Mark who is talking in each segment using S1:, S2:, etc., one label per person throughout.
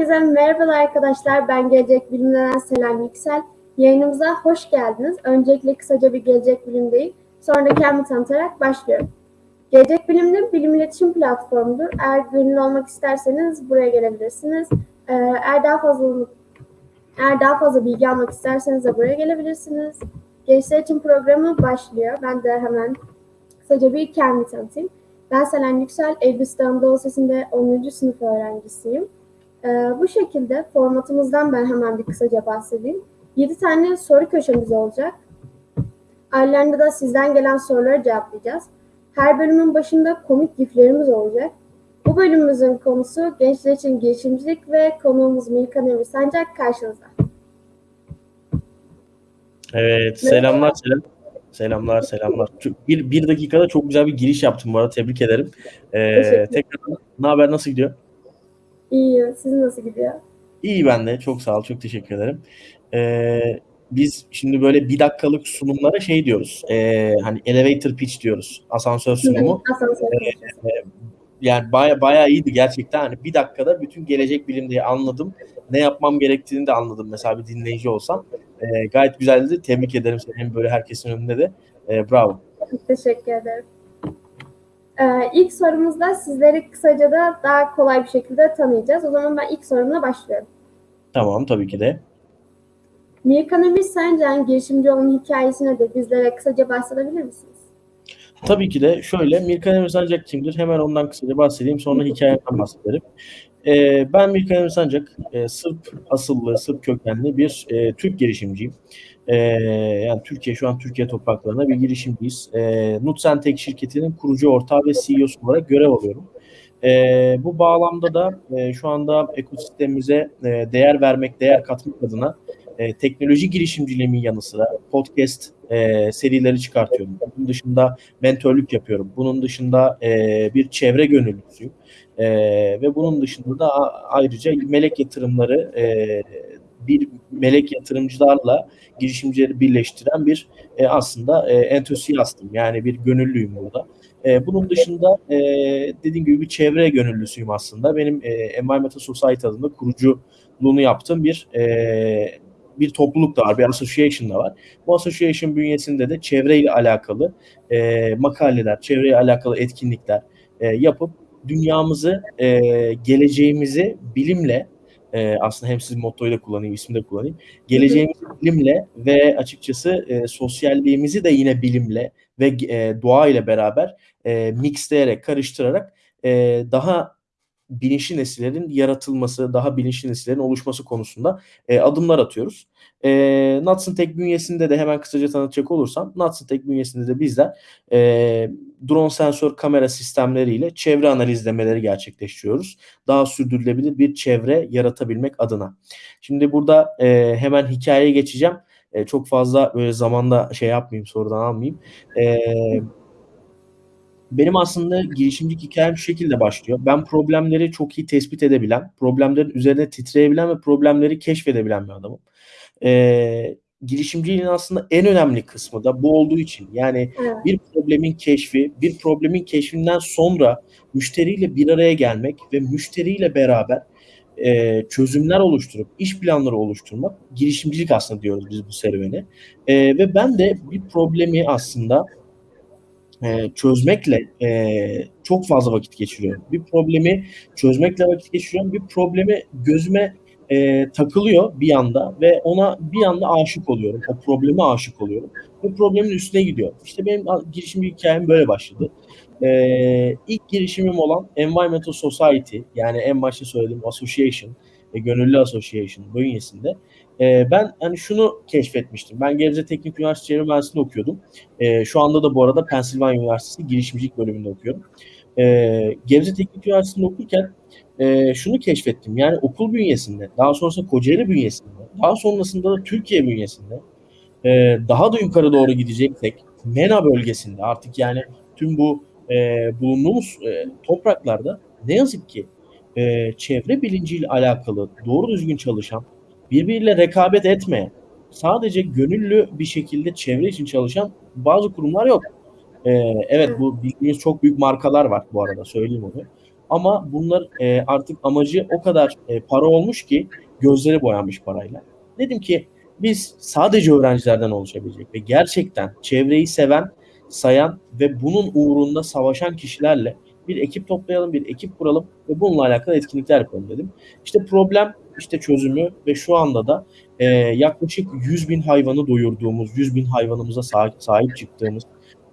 S1: Herkese merhabalar arkadaşlar. Ben Gelecek Bilim'den Selen Yüksel. Yayınımıza hoş geldiniz. Öncelikle kısaca bir Gelecek Bilim'deyim. Sonra da kendimi tanıtarak başlıyorum. Gelecek Bilim'de bilim iletişim platformudur. Eğer gönüllü olmak isterseniz buraya gelebilirsiniz. Ee, Eğer daha fazla eğer daha fazla bilgi almak isterseniz de buraya gelebilirsiniz. Gençler için programı başlıyor. Ben de hemen kısaca bir kendimi tanıtayım. Ben Selen Yüksel, Elbistan Anadolu Lisesi'nde 10. sınıf öğrencisiyim. Ee, bu şekilde formatımızdan ben hemen bir kısaca bahsedeyim. 7 tane soru köşemiz olacak. Aralarında da sizden gelen soruları cevaplayacağız. Her bölümün başında komik giflerimiz olacak. Bu bölümümüzün konusu gençler için girişimcilik ve konuğumuz Milkan Emir Sancak karşınızda.
S2: Evet, selamlar selam. Selamlar, selamlar. Bir, bir dakikada çok güzel bir giriş yaptım bu arada. Tebrik ederim. Ee, tekrar ne haber, nasıl gidiyor?
S1: İyi, sizin nasıl gidiyor?
S2: İyi ben de. Çok sağ ol, çok teşekkür ederim. Ee, biz şimdi böyle bir dakikalık sunumlara şey diyoruz. Ee, hani elevator pitch diyoruz. Asansör sunumu.
S1: Asansör konuşması.
S2: Yani baya baya iyiydi gerçekten. Hani bir dakikada bütün gelecek bilimleri anladım. Ne yapmam gerektiğini de anladım mesela bir dinleyici olsam. Ee, gayet güzeldi. Tebrik ederim seni hem böyle herkesin önünde de. Ee, bravo.
S1: Teşekkür ederim. Ee, ilk sorumuzda sizleri kısaca da daha kolay bir şekilde tanıyacağız. O zaman ben ilk sorumla başlıyorum.
S2: Tamam tabii ki de.
S1: Mirkan Emir Sancak'ın girişimci olma hikayesine de bizlere kısaca bahsedebilir misiniz?
S2: Tabii ki de şöyle Mirkan Emir Sancak kimdir? Hemen ondan kısaca bahsedeyim sonra hikayemden bahsederim. Ee, ben Mirkan Emir Sancak, e, Sırp asıllı, Sırp kökenli bir e, Türk girişimciyim. Ee, yani Türkiye şu an Türkiye topraklarında bir girişimciyiz. Ee, Nutsentek şirketinin kurucu ortağı ve CEO'su olarak görev alıyorum. Ee, bu bağlamda da e, şu anda ekosistemimize e, değer vermek, değer katmak adına e, teknoloji girişimciliğimin yanı sıra podcast e, serileri çıkartıyorum. Bunun dışında mentörlük yapıyorum. Bunun dışında e, bir çevre gönüllüsüyüm. E, ve bunun dışında da ayrıca melek yatırımları e, bir melek yatırımcılarla girişimcileri birleştiren bir e, aslında e, entüsiyastım. Yani bir gönüllüyüm burada. E, bunun dışında e, dediğim gibi bir çevre gönüllüsüyüm aslında. Benim e, Environmental Society adında kuruculuğunu yaptığım bir e, bir topluluk da var, bir association da var. Bu association bünyesinde de çevreyle alakalı e, makaleler, çevreyle alakalı etkinlikler e, yapıp dünyamızı, e, geleceğimizi bilimle e, aslında hem sizin mottoyu da kullanayım, ismi de kullanayım. Geleceğimizi bilimle ve açıkçası e, sosyalliğimizi de yine bilimle ve e, doğa ile beraber e, mixleyerek, karıştırarak e, daha bilinçli nesillerin yaratılması, daha bilinçli nesillerin oluşması konusunda e, adımlar atıyoruz. E, Natson Tech bünyesinde de hemen kısaca tanıtacak olursam, Natson Tech bünyesinde de bizler e, drone sensör kamera sistemleriyle çevre analizlemeleri gerçekleştiriyoruz. Daha sürdürülebilir bir çevre yaratabilmek adına. Şimdi burada e, hemen hikayeye geçeceğim. E, çok fazla böyle zamanda şey yapmayayım, sorudan almayayım. E, benim aslında girişimcilik hikayem şu şekilde başlıyor. Ben problemleri çok iyi tespit edebilen, problemlerin üzerine titreyebilen ve problemleri keşfedebilen bir adamım. Ee, girişimciliğin aslında en önemli kısmı da bu olduğu için. Yani
S1: Evet.
S2: bir problemin keşfi, bir problemin keşfinden sonra müşteriyle bir araya gelmek ve müşteriyle beraber e, çözümler oluşturup iş planları oluşturmak girişimcilik aslında diyoruz biz bu serüveni. E, ve ben de bir problemi aslında e, çözmekle e, çok fazla vakit geçiriyorum. Bir problemi çözmekle vakit geçiriyorum. Bir problemi gözüme e, takılıyor bir anda ve ona bir anda aşık oluyorum. O probleme aşık oluyorum. Ve problemin üstüne gidiyorum. İşte benim a- girişim hikayem böyle başladı. E, ilk girişimim olan Environmental Society yani en başta söylediğim association, e, gönüllü association bünyesinde e, ben hani şunu keşfetmiştim. Ben Gebze Teknik Üniversitesi Çevre Mühendisliği'nde okuyordum. E, şu anda da bu arada Pennsylvania Üniversitesi girişimcilik bölümünde okuyorum. E, Gebze Teknik Üniversitesi'nde okurken e, şunu keşfettim. Yani okul bünyesinde, daha sonrasında Kocaeli bünyesinde, daha sonrasında da Türkiye bünyesinde e, daha da yukarı doğru gideceksek MENA bölgesinde artık yani tüm bu e, bulunduğumuz e, topraklarda ne yazık ki e, çevre bilinciyle alakalı doğru düzgün çalışan, birbiriyle rekabet etmeyen, sadece gönüllü bir şekilde çevre için çalışan bazı kurumlar yok. Ee, evet bu bildiğiniz çok büyük markalar var bu arada söyleyeyim onu. Ama bunlar e, artık amacı o kadar e, para olmuş ki gözleri boyanmış parayla. Dedim ki biz sadece öğrencilerden oluşabilecek ve gerçekten çevreyi seven, sayan ve bunun uğrunda savaşan kişilerle bir ekip toplayalım, bir ekip kuralım ve bununla alakalı etkinlikler yapalım dedim. İşte problem, işte çözümü ve şu anda da e, yaklaşık 100 bin hayvanı doyurduğumuz, 100 bin hayvanımıza sahip, sahip çıktığımız,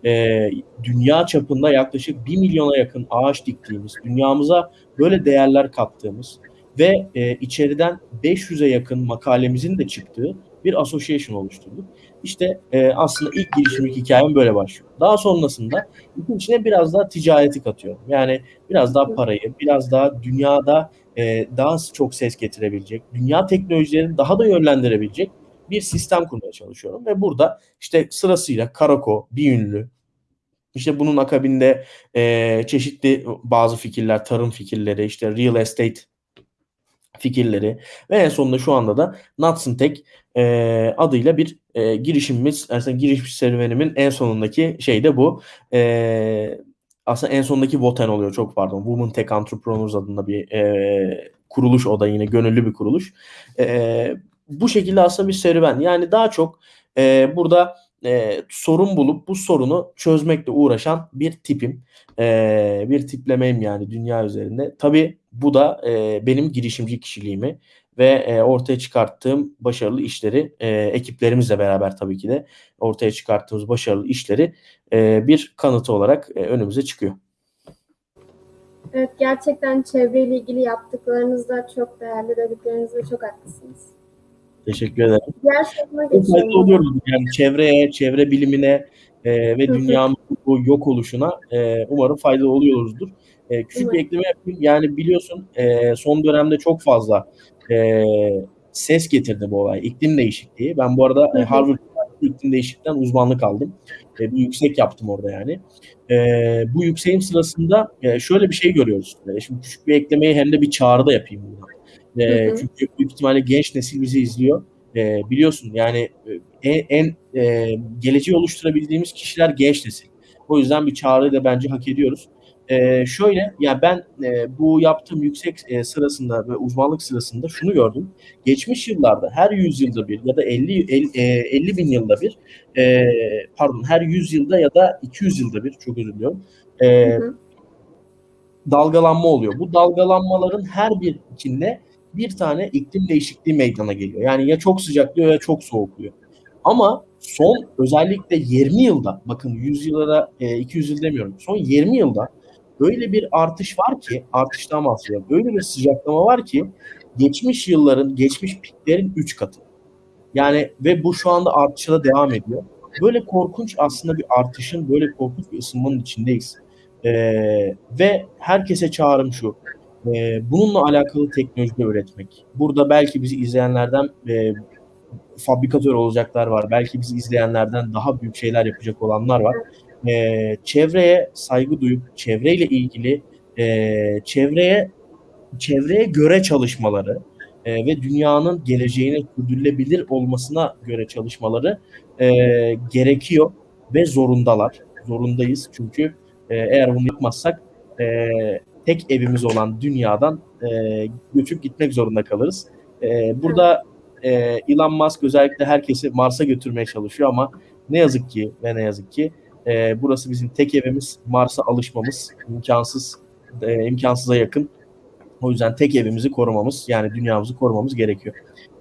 S2: e, dünya çapında yaklaşık 1 milyona yakın ağaç diktiğimiz, dünyamıza böyle değerler kattığımız ve e, içeriden 500'e yakın makalemizin de çıktığı bir association oluşturduk. İşte e, aslında ilk girişimlik hikayem böyle başlıyor. Daha sonrasında işin içine biraz daha ticareti katıyorum. Yani biraz daha parayı, biraz daha dünyada e, daha çok ses getirebilecek, dünya teknolojilerini daha da yönlendirebilecek bir sistem kurmaya çalışıyorum. Ve burada işte sırasıyla Karako, bir ünlü, işte bunun akabinde e, çeşitli bazı fikirler, tarım fikirleri, işte real estate fikirleri ve en sonunda şu anda da Nuts Tech e, adıyla bir e, girişimimiz, aslında giriş serüvenimin en sonundaki şey de bu. E, aslında en sondaki Voten oluyor çok pardon. Women Tech Entrepreneurs adında bir e, kuruluş o da yine gönüllü bir kuruluş. E, bu şekilde aslında bir serüven. Yani daha çok e, burada e, sorun bulup bu sorunu çözmekle uğraşan bir tipim. E, bir tiplemeyim yani dünya üzerinde. Tabii bu da e, benim girişimci kişiliğimi ve e, ortaya çıkarttığım başarılı işleri e, ekiplerimizle beraber tabii ki de ortaya çıkarttığımız başarılı işleri e, bir kanıtı olarak e, önümüze çıkıyor.
S1: Evet gerçekten çevreyle ilgili yaptıklarınız da çok değerli dediklerinizde çok haklısınız.
S2: Teşekkür ederim.
S1: Diğer soruma
S2: oluyoruz yani çevreye, çevre bilimine e, ve dünyamızın bu yok oluşuna e, umarım faydalı oluyoruzdur. E, küçük bir
S1: Umarım.
S2: ekleme yapayım. Yani biliyorsun e, son dönemde çok fazla e, ses getirdi bu olay. İklim değişikliği. Ben bu arada e. Harvard iklim değişikliğinden uzmanlık aldım. E, bir yüksek yaptım orada yani. E, bu yükseğim sırasında e, şöyle bir şey görüyoruz. E, şimdi küçük bir eklemeyi hem de bir çağrı da yapayım burada. E,
S1: Hı hı.
S2: çünkü büyük ihtimalle genç nesil bizi izliyor. E, biliyorsun yani e, en, en e, geleceği oluşturabildiğimiz kişiler genç nesil. O yüzden bir çağrıyı da bence hak ediyoruz. E, şöyle ya ben e, bu yaptığım yüksek e, sırasında ve uzmanlık sırasında şunu gördüm. Geçmiş yıllarda her 100 yılda bir ya da 50 el- e, 50 bin yılda bir e, pardon her 100 yılda ya da 200 yılda bir çok özür diliyorum. E,
S1: Hı hı.
S2: dalgalanma oluyor. Bu dalgalanmaların her bir içinde bir tane iklim değişikliği meydana geliyor. Yani ya çok sıcaklıyor ya çok soğukluyor. Ama son özellikle 20 yılda bakın 100 yıllara e, 200 yıl demiyorum. Son 20 yılda öyle bir artış var ki artıştan bahsediyorum. Öyle bir sıcaklama var ki geçmiş yılların, geçmiş piklerin 3 katı. Yani ve bu şu anda artışa da devam ediyor. Böyle korkunç aslında bir artışın, böyle korkunç bir ısınmanın içindeyiz. Ee, ve herkese çağrım şu. Ee, bununla alakalı teknoloji üretmek. Burada belki bizi izleyenlerden e, fabrikatör olacaklar var. Belki bizi izleyenlerden daha büyük şeyler yapacak olanlar var. Ee, çevreye saygı duyup çevreyle ilgili e, çevreye çevreye göre çalışmaları e, ve dünyanın geleceğine sürdürülebilir olmasına göre çalışmaları e, gerekiyor ve zorundalar. Zorundayız çünkü e, eğer bunu yapmazsak e, tek evimiz olan dünyadan e, göçüp gitmek zorunda kalırız. E, burada e, Elon Musk özellikle herkesi Mars'a götürmeye çalışıyor ama ne yazık ki ve ne yazık ki e, burası bizim tek evimiz. Mars'a alışmamız imkansız, e, imkansıza yakın. O yüzden tek evimizi korumamız yani dünyamızı korumamız gerekiyor.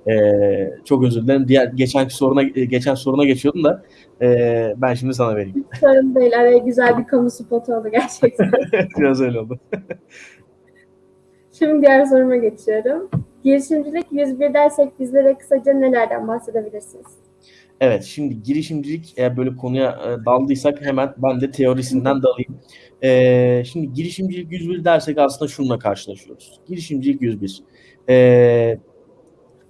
S2: Ee, çok özür dilerim. Diğer geçenki soruna geçen soruna geçiyordum da e, ben şimdi sana vereyim.
S1: Sorun değil. Araya güzel bir kamu spotu oldu gerçekten.
S2: Biraz öyle oldu.
S1: Şimdi diğer soruma geçiyorum. Girişimcilik 101 dersek bizlere kısaca nelerden bahsedebilirsiniz?
S2: Evet, şimdi girişimcilik eğer böyle konuya e, daldıysak hemen ben de teorisinden dalayım. E, şimdi girişimcilik 101 dersek aslında şununla karşılaşıyoruz. Girişimcilik 101. E,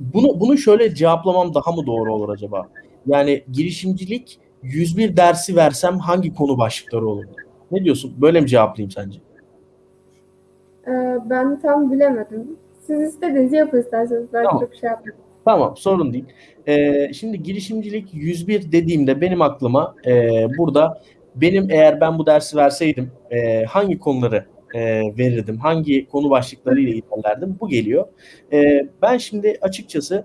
S2: bunu bunu şöyle cevaplamam daha mı doğru olur acaba? Yani girişimcilik 101 dersi versem hangi konu başlıkları olur? Ne diyorsun? Böyle mi cevaplayayım sence?
S1: Ee, ben tam bilemedim. Siz istediğinizi yapın isterseniz. Ben
S2: Tamam.
S1: çok şey yapmadım.
S2: Tamam sorun değil. Ee, şimdi girişimcilik 101 dediğimde benim aklıma e, burada benim eğer ben bu dersi verseydim e, hangi konuları e, verirdim? Hangi konu başlıklarıyla ilerlerdim? Bu geliyor. E, ben şimdi açıkçası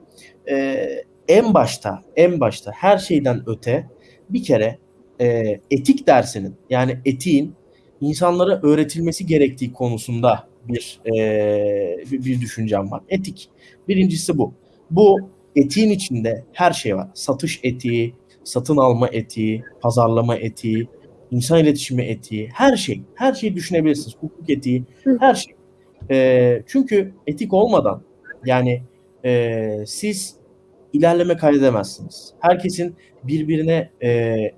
S2: e, en başta, en başta her şeyden öte bir kere e, etik dersinin yani etiğin insanlara öğretilmesi gerektiği konusunda bir e, bir, düşüncem var. Etik. Birincisi bu. Bu etiğin içinde her şey var. Satış etiği, satın alma etiği, pazarlama etiği, insan iletişimi etiği, her şey. Her şeyi düşünebilirsiniz. Hukuk etiği, her şey. E, çünkü etik olmadan yani e, siz ilerleme kaydedemezsiniz. Herkesin birbirine e,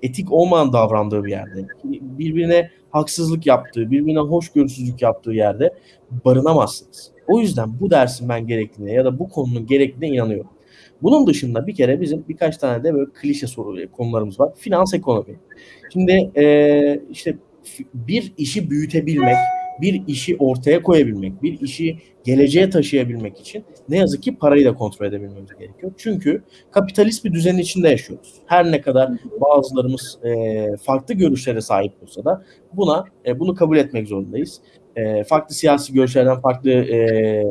S2: etik olmayan davrandığı bir yerde, birbirine haksızlık yaptığı, birbirine hoşgörüsüzlük yaptığı yerde barınamazsınız. O yüzden bu dersin ben gerektiğine ya da bu konunun gerektiğine inanıyorum. Bunun dışında bir kere bizim birkaç tane de böyle klişe soru konularımız var. Finans ekonomi. Şimdi e, işte bir işi büyütebilmek, bir işi ortaya koyabilmek, bir işi geleceğe taşıyabilmek için ne yazık ki parayı da kontrol edebilmemiz gerekiyor. Çünkü kapitalist bir düzenin içinde yaşıyoruz. Her ne kadar bazılarımız e, farklı görüşlere sahip olsa da buna e, bunu kabul etmek zorundayız. E, farklı siyasi görüşlerden, farklı e,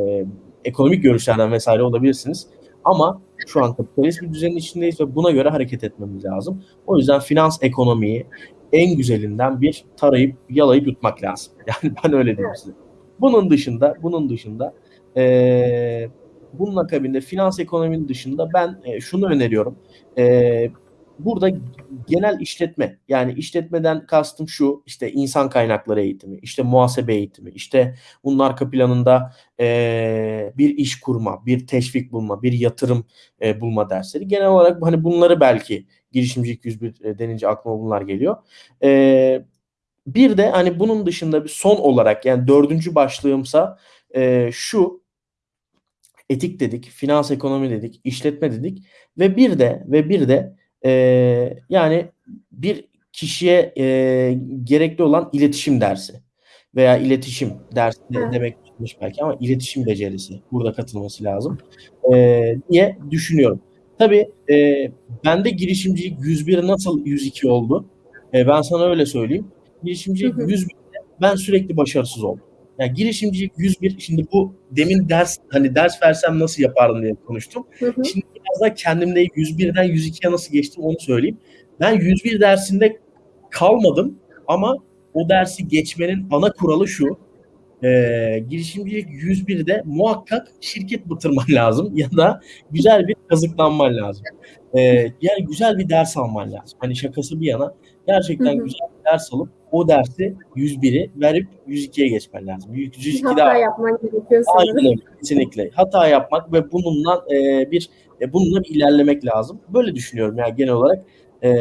S2: ekonomik görüşlerden vesaire olabilirsiniz. Ama şu an kapitalist bir düzenin içindeyiz ve buna göre hareket etmemiz lazım. O yüzden finans ekonomiyi en güzelinden bir tarayıp yalayıp yutmak lazım. Yani ben öyle diyeyim size. Bunun dışında, bunun dışında e, bunun akabinde finans ekonominin dışında ben e, şunu öneriyorum. E, burada genel işletme yani işletmeden kastım şu işte insan kaynakları eğitimi, işte muhasebe eğitimi, işte bunun arka planında e, bir iş kurma, bir teşvik bulma, bir yatırım e, bulma dersleri. Genel olarak hani bunları belki girişimcilik 101 e, denince aklıma bunlar geliyor. E, bir de hani bunun dışında bir son olarak yani dördüncü başlığımsa e, şu etik dedik, finans ekonomi dedik, işletme dedik ve bir de ve bir de e, yani bir kişiye e, gerekli olan iletişim dersi veya iletişim dersi evet. demek belki ama iletişim becerisi burada katılması lazım e, diye düşünüyorum. Tabii e, bende girişimcilik 101 nasıl 102 oldu? E, ben sana öyle söyleyeyim. Girişimcilik 101 ben sürekli başarısız oldum. Yani girişimcilik 101 şimdi bu demin ders hani ders versem nasıl yapardım diye konuştum. Hı hı. Şimdi biraz da kendimde 101'den 102'ye nasıl geçtim onu söyleyeyim. Ben 101 dersinde kalmadım ama o dersi geçmenin ana kuralı şu. E, girişimcilik 101'de muhakkak şirket batırman lazım ya da güzel bir kazıklanman lazım. E, yani güzel bir ders alman lazım. Hani şakası bir yana gerçekten hı hı. güzel bir ders alıp o dersi 101'i verip 102'ye geçmen lazım. 102
S1: Hata daha... yapman gerekiyor.
S2: Aynen kesinlikle. Hata yapmak ve bununla e, bir e, bununla bir ilerlemek lazım. Böyle düşünüyorum yani genel olarak e,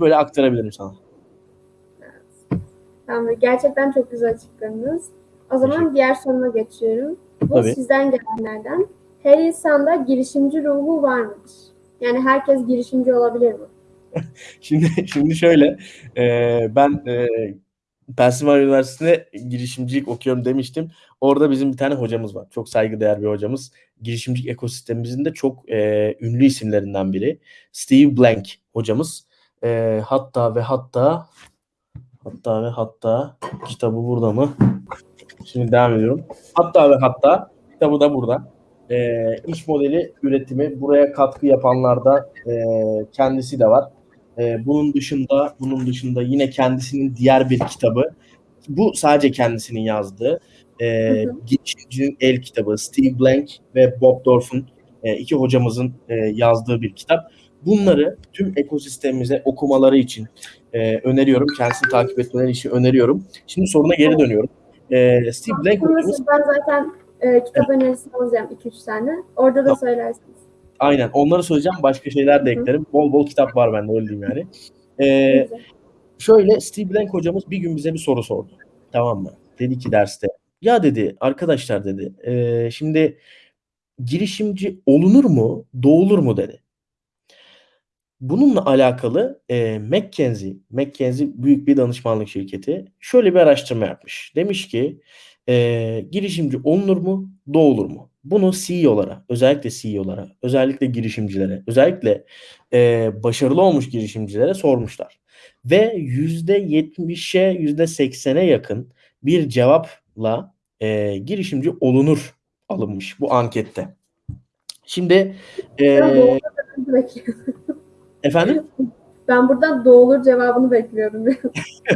S2: böyle aktarabilirim sana.
S1: Evet. Tamam, gerçekten çok güzel açıkladınız. O zaman diğer soruma geçiyorum. Bu Tabii. sizden gelenlerden. Her insanda girişimci ruhu var mıdır? Yani herkes girişimci olabilir mi?
S2: şimdi şimdi şöyle e, ben e, Pennsylvania Üniversitesi'nde girişimcilik okuyorum demiştim. Orada bizim bir tane hocamız var. Çok saygıdeğer bir hocamız. Girişimcilik ekosistemimizin de çok e, ünlü isimlerinden biri. Steve Blank hocamız. E, hatta ve hatta hatta ve hatta kitabı burada mı? Şimdi devam ediyorum. Hatta ve hatta kitabı da burada. E, iş modeli üretimi buraya katkı yapanlarda e, kendisi de var. E, bunun dışında bunun dışında yine kendisinin diğer bir kitabı. Bu sadece kendisinin yazdığı. E, Girişimcinin El kitabı. Steve Blank ve Bob Dorf'un e, iki hocamızın e, yazdığı bir kitap. Bunları tüm ekosistemimize okumaları için e, öneriyorum. Kendisini takip etmeleri için öneriyorum. Şimdi soruna geri dönüyorum. E, Steve Blank
S1: hocamız... Ben zaten e, kitap önerisi alacağım 2-3 tane. Orada da tamam. söylersiniz.
S2: Aynen. Onları söyleyeceğim. Başka şeyler de eklerim. Bol bol kitap var bende öyle diyeyim yani. Ee, şöyle Steve Blank hocamız bir gün bize bir soru sordu. Tamam mı? Dedi ki derste. Ya dedi arkadaşlar dedi. E, şimdi girişimci olunur mu, doğulur mu dedi. Bununla alakalı e, McKinsey, McKinsey büyük bir danışmanlık şirketi şöyle bir araştırma yapmış. Demiş ki e, girişimci olunur mu, doğulur mu? Bunu CEO'lara, özellikle CEO'lara, özellikle girişimcilere, özellikle e, başarılı olmuş girişimcilere sormuşlar. Ve %70'e %80'e yakın bir cevap la e, girişimci olunur alınmış bu ankette. Şimdi e, efendim
S1: Ben buradan doğulur cevabını bekliyorum.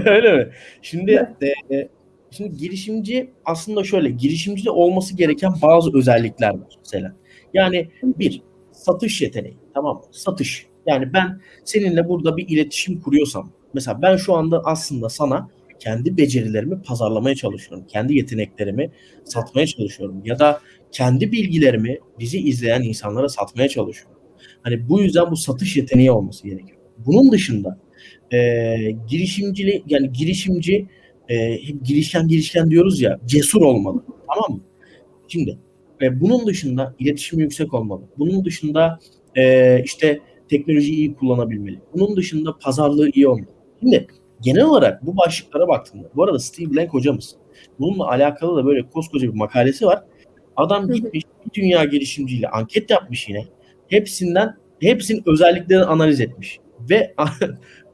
S2: öyle mi? Şimdi e, şimdi girişimci aslında şöyle girişimcide olması gereken bazı özellikler var mesela. Yani bir satış yeteneği tamam mı? Satış. Yani ben seninle burada bir iletişim kuruyorsam mesela ben şu anda aslında sana kendi becerilerimi pazarlamaya çalışıyorum. Kendi yeteneklerimi satmaya çalışıyorum. Ya da kendi bilgilerimi bizi izleyen insanlara satmaya çalışıyorum. Hani bu yüzden bu satış yeteneği olması gerekiyor. Bunun dışında e, girişimcili yani girişimci e, hep girişken girişken diyoruz ya cesur olmalı. Tamam mı? Şimdi e, bunun dışında iletişim yüksek olmalı. Bunun dışında e, işte teknolojiyi iyi kullanabilmeli. Bunun dışında pazarlığı iyi olmalı. Şimdi genel olarak bu başlıklara baktığımda, bu arada Steve Blank hocamız bununla alakalı da böyle koskoca bir makalesi var. Adam gitmiş bir dünya girişimciyle anket yapmış yine. Hepsinden hepsinin özelliklerini analiz etmiş. Ve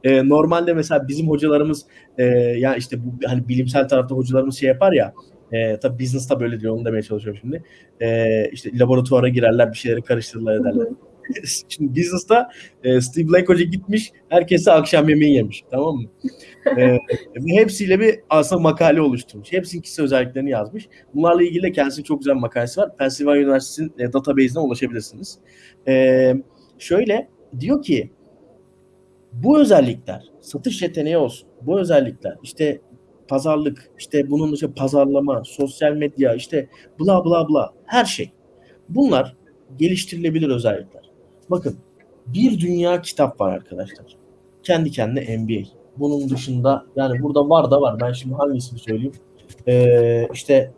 S2: e, normalde mesela bizim hocalarımız e, ya işte bu hani bilimsel tarafta hocalarımız şey yapar ya e, tabii business'ta böyle diyor onu demeye çalışıyorum şimdi. E, işte laboratuvara girerler bir şeyleri karıştırırlar ederler. Şimdi business'ta e, Steve Blank Hoca gitmiş, herkese akşam yemeği yemiş. Tamam mı? e, ve hepsiyle bir aslında makale oluşturmuş. Hepsinin kişisel özelliklerini yazmış. Bunlarla ilgili de kendisinin çok güzel makalesi var. Pennsylvania Üniversitesi'nin e, database'ine ulaşabilirsiniz. E, şöyle diyor ki bu özellikler satış yeteneği olsun. Bu özellikler işte pazarlık, işte bunun dışında pazarlama, sosyal medya, işte bla bla bla her şey. Bunlar geliştirilebilir özellikler. Bakın bir dünya kitap var arkadaşlar. Kendi kendine MBA. Bunun dışında yani burada var da var. Ben şimdi hangisini söyleyeyim? Ee, işte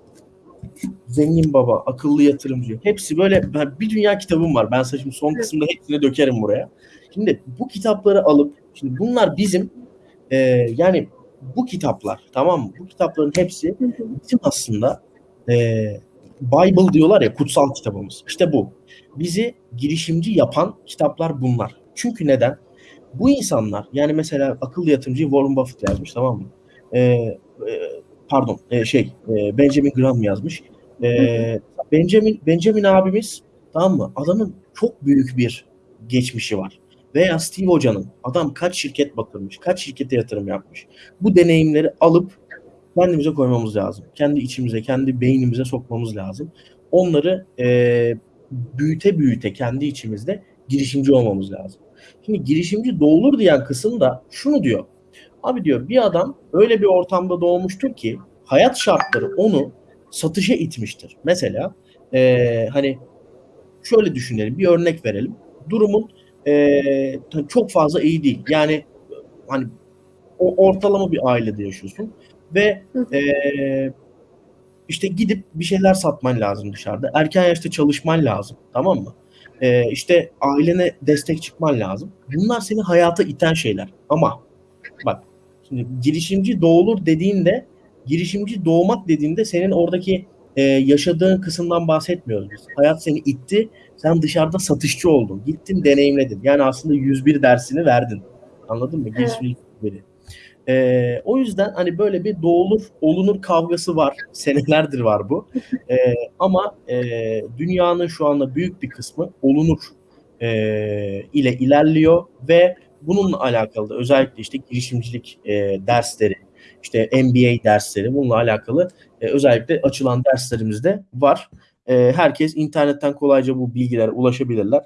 S2: Zengin Baba, Akıllı Yatırımcı. Hepsi böyle bir dünya kitabım var. Ben şimdi son kısımda hepsini dökerim buraya. Şimdi bu kitapları alıp şimdi bunlar bizim e, yani bu kitaplar tamam mı? Bu kitapların hepsi bizim aslında e, Bible diyorlar ya kutsal kitabımız. İşte bu. Bizi girişimci yapan kitaplar bunlar. Çünkü neden? Bu insanlar yani mesela akıllı yatırımcı Warren Buffett yazmış tamam mı? E, e, pardon e, şey e, Benjamin Graham yazmış. E, Benjamin Benjamin abimiz tamam mı? Adamın çok büyük bir geçmişi var. Veya Steve Hoca'nın adam kaç şirket batırmış, kaç şirkete yatırım yapmış. Bu deneyimleri alıp kendimize koymamız lazım. Kendi içimize, kendi beynimize sokmamız lazım. Onları e, büyüte büyüte kendi içimizde girişimci olmamız lazım. Şimdi girişimci doğulur diyen kısım da şunu diyor. Abi diyor bir adam öyle bir ortamda doğmuştur ki hayat şartları onu satışa itmiştir. Mesela e, hani şöyle düşünelim bir örnek verelim. Durumun e, çok fazla iyi değil. Yani hani o ortalama bir ailede yaşıyorsun ve e, işte gidip bir şeyler satman lazım dışarıda. Erken yaşta çalışman lazım. Tamam mı? E, işte ailene destek çıkman lazım. Bunlar seni hayata iten şeyler. Ama bak şimdi girişimci doğulur dediğinde girişimci doğmak dediğinde senin oradaki e, yaşadığın kısımdan bahsetmiyoruz biz. Hayat seni itti. Sen dışarıda satışçı oldun. Gittin deneyimledin. Yani aslında 101 dersini verdin. Anladın mı? Girişimcilik evet. E, o yüzden hani böyle bir doğulur olunur kavgası var. Senelerdir var bu. E, ama e, dünyanın şu anda büyük bir kısmı olunur e, ile ilerliyor ve bununla alakalı da özellikle işte girişimcilik e, dersleri, işte MBA dersleri bununla alakalı e, özellikle açılan derslerimizde var. E, herkes internetten kolayca bu bilgilere ulaşabilirler.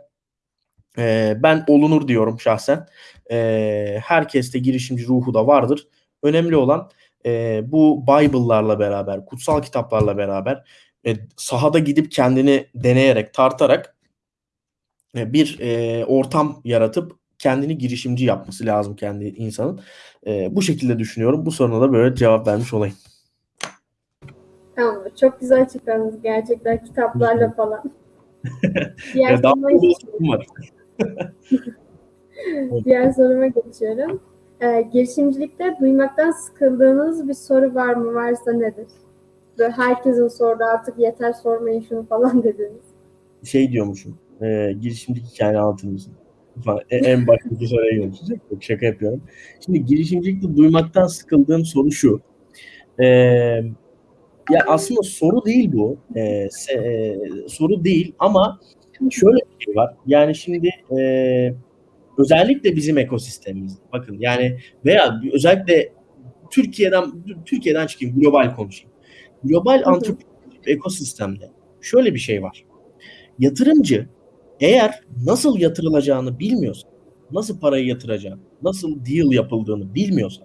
S2: E, ben olunur diyorum şahsen. E, herkeste girişimci ruhu da vardır. Önemli olan e, bu Bible'larla beraber, kutsal kitaplarla beraber e, sahada gidip kendini deneyerek, tartarak e, bir e, ortam yaratıp kendini girişimci yapması lazım kendi insanın. E, bu şekilde düşünüyorum. Bu soruna da böyle cevap vermiş olayım.
S1: Tamam. Çok güzel açıkladınız gerçekten kitaplarla falan.
S2: Diğer Daha soruma var.
S1: Diğer soruma geçiyorum. Ee, girişimcilikte duymaktan sıkıldığınız bir soru var mı? Varsa nedir? Böyle herkesin sorduğu artık yeter sormayın şunu falan dediniz.
S2: Şey diyormuşum. E, girişimcilik hikayeni anlatır mısın? Falan. E, en baştaki soruya yöneltecek. Yok şaka yapıyorum. Şimdi girişimcilikte duymaktan sıkıldığım soru şu. Eee ya aslında soru değil bu. Ee, se, e, soru değil ama şöyle bir şey var. Yani şimdi e, özellikle bizim ekosistemimizde bakın yani veya özellikle Türkiye'den Türkiye'den çıkayım global konuşayım. Global antropolojik ekosistemde şöyle bir şey var. Yatırımcı eğer nasıl yatırılacağını bilmiyorsa, nasıl parayı yatıracağını, nasıl deal yapıldığını bilmiyorsa,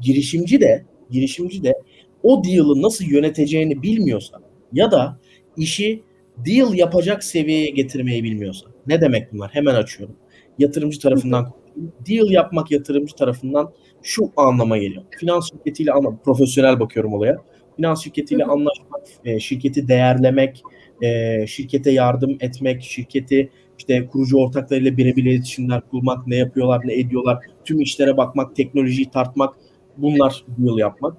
S2: girişimci de girişimci de o deal'ı nasıl yöneteceğini bilmiyorsa ya da işi deal yapacak seviyeye getirmeyi bilmiyorsa. Ne demek bunlar? Hemen açıyorum. Yatırımcı tarafından deal yapmak yatırımcı tarafından şu anlama geliyor. Finans şirketiyle anla profesyonel bakıyorum olaya. Finans şirketiyle anlaşmak, e, şirketi değerlemek, e, şirkete yardım etmek, şirketi işte kurucu ortaklarıyla birebir iletişimler kurmak, ne yapıyorlar, ne ediyorlar, tüm işlere bakmak, teknolojiyi tartmak, bunlar deal yapmak.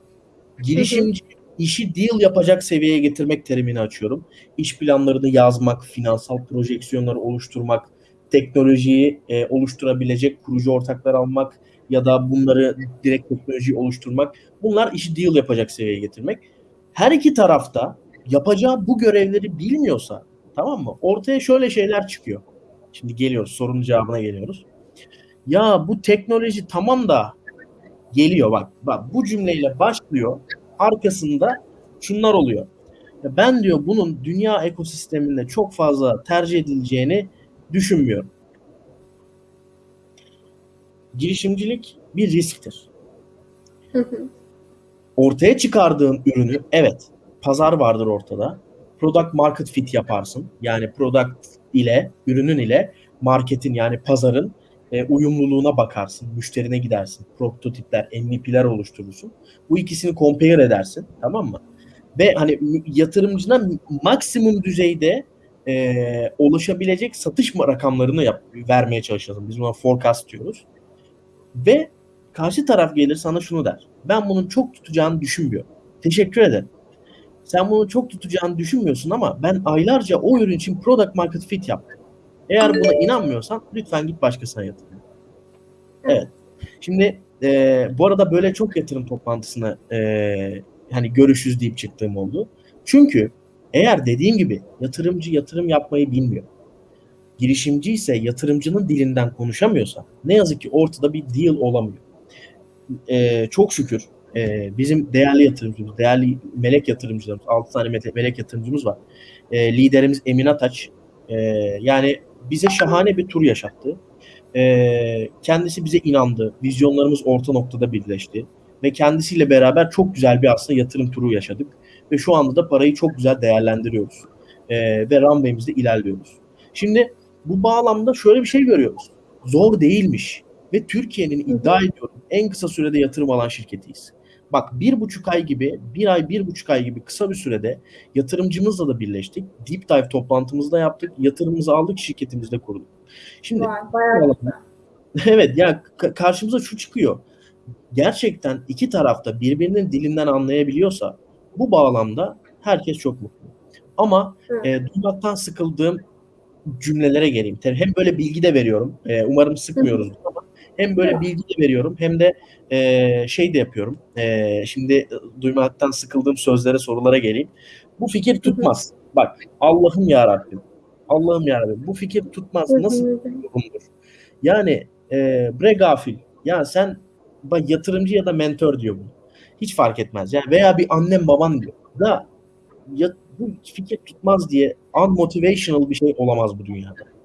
S2: Girişimci işi deal yapacak seviyeye getirmek terimini açıyorum. İş planlarını yazmak, finansal projeksiyonları oluşturmak, teknolojiyi e, oluşturabilecek kurucu ortaklar almak ya da bunları direkt teknolojiyi oluşturmak. Bunlar işi deal yapacak seviyeye getirmek. Her iki tarafta yapacağı bu görevleri bilmiyorsa tamam mı? Ortaya şöyle şeyler çıkıyor. Şimdi geliyoruz sorunun cevabına geliyoruz. Ya bu teknoloji tamam da geliyor bak. Bak bu cümleyle başlıyor. Arkasında şunlar oluyor. Ben diyor bunun dünya ekosisteminde çok fazla tercih edileceğini düşünmüyorum. Girişimcilik bir risktir. Ortaya çıkardığın ürünü evet pazar vardır ortada. Product market fit yaparsın. Yani product ile ürünün ile marketin yani pazarın e, uyumluluğuna bakarsın. Müşterine gidersin. Prototipler, MVP'ler oluşturursun. Bu ikisini compare edersin. Tamam mı? Ve hani yatırımcına maksimum düzeyde e, ulaşabilecek satış rakamlarını yap, vermeye çalışalım. Biz buna forecast diyoruz. Ve karşı taraf gelir sana şunu der. Ben bunun çok tutacağını düşünmüyorum. Teşekkür ederim. Sen bunu çok tutacağını düşünmüyorsun ama ben aylarca o ürün için product market fit yaptım. Eğer buna inanmıyorsan lütfen git başkasına yatır. Evet. Şimdi e, bu arada böyle çok yatırım toplantısına e, hani görüşüz deyip çıktığım oldu. Çünkü eğer dediğim gibi yatırımcı yatırım yapmayı bilmiyor. Girişimci ise yatırımcının dilinden konuşamıyorsa ne yazık ki ortada bir deal olamıyor. E, çok şükür e, bizim değerli yatırımcımız, değerli melek yatırımcılarımız, 6 tane melek, yatırımcımız var. E, liderimiz Emin Ataç. E, yani bize şahane bir tur yaşattı. E, kendisi bize inandı. Vizyonlarımız orta noktada birleşti. Ve kendisiyle beraber çok güzel bir aslında yatırım turu yaşadık. Ve şu anda da parayı çok güzel değerlendiriyoruz. E, ve runway'imizde ilerliyoruz. Şimdi bu bağlamda şöyle bir şey görüyoruz. Zor değilmiş. Ve Türkiye'nin iddia ediyorum en kısa sürede yatırım alan şirketiyiz. Bak bir buçuk ay gibi, bir ay, bir buçuk ay gibi kısa bir sürede yatırımcımızla da birleştik. Deep dive toplantımızı da yaptık. Yatırımımızı aldık, şirketimizi de kurduk. Şimdi
S1: bayağı
S2: evet ya karşımıza şu çıkıyor. Gerçekten iki tarafta birbirinin dilinden anlayabiliyorsa bu bağlamda herkes çok mutlu. Ama e, duymaktan sıkıldığım cümlelere geleyim. Hem böyle bilgi de veriyorum. E, umarım sıkmıyoruz ama hem böyle bilgi de veriyorum hem de e, şey de yapıyorum. E, şimdi duymaktan sıkıldığım sözlere, sorulara geleyim. Bu fikir tutmaz. Bak Allah'ım ya Rabbim. Allah'ım ya Rabbim. Bu fikir tutmaz. Nasıl yorumdur? Yani e, bre gafil. Ya sen bak, yatırımcı ya da mentor diyor bunu. Hiç fark etmez. Yani veya bir annem baban diyor. Da ya, bu fikir tutmaz diye unmotivational bir şey olamaz bu dünyada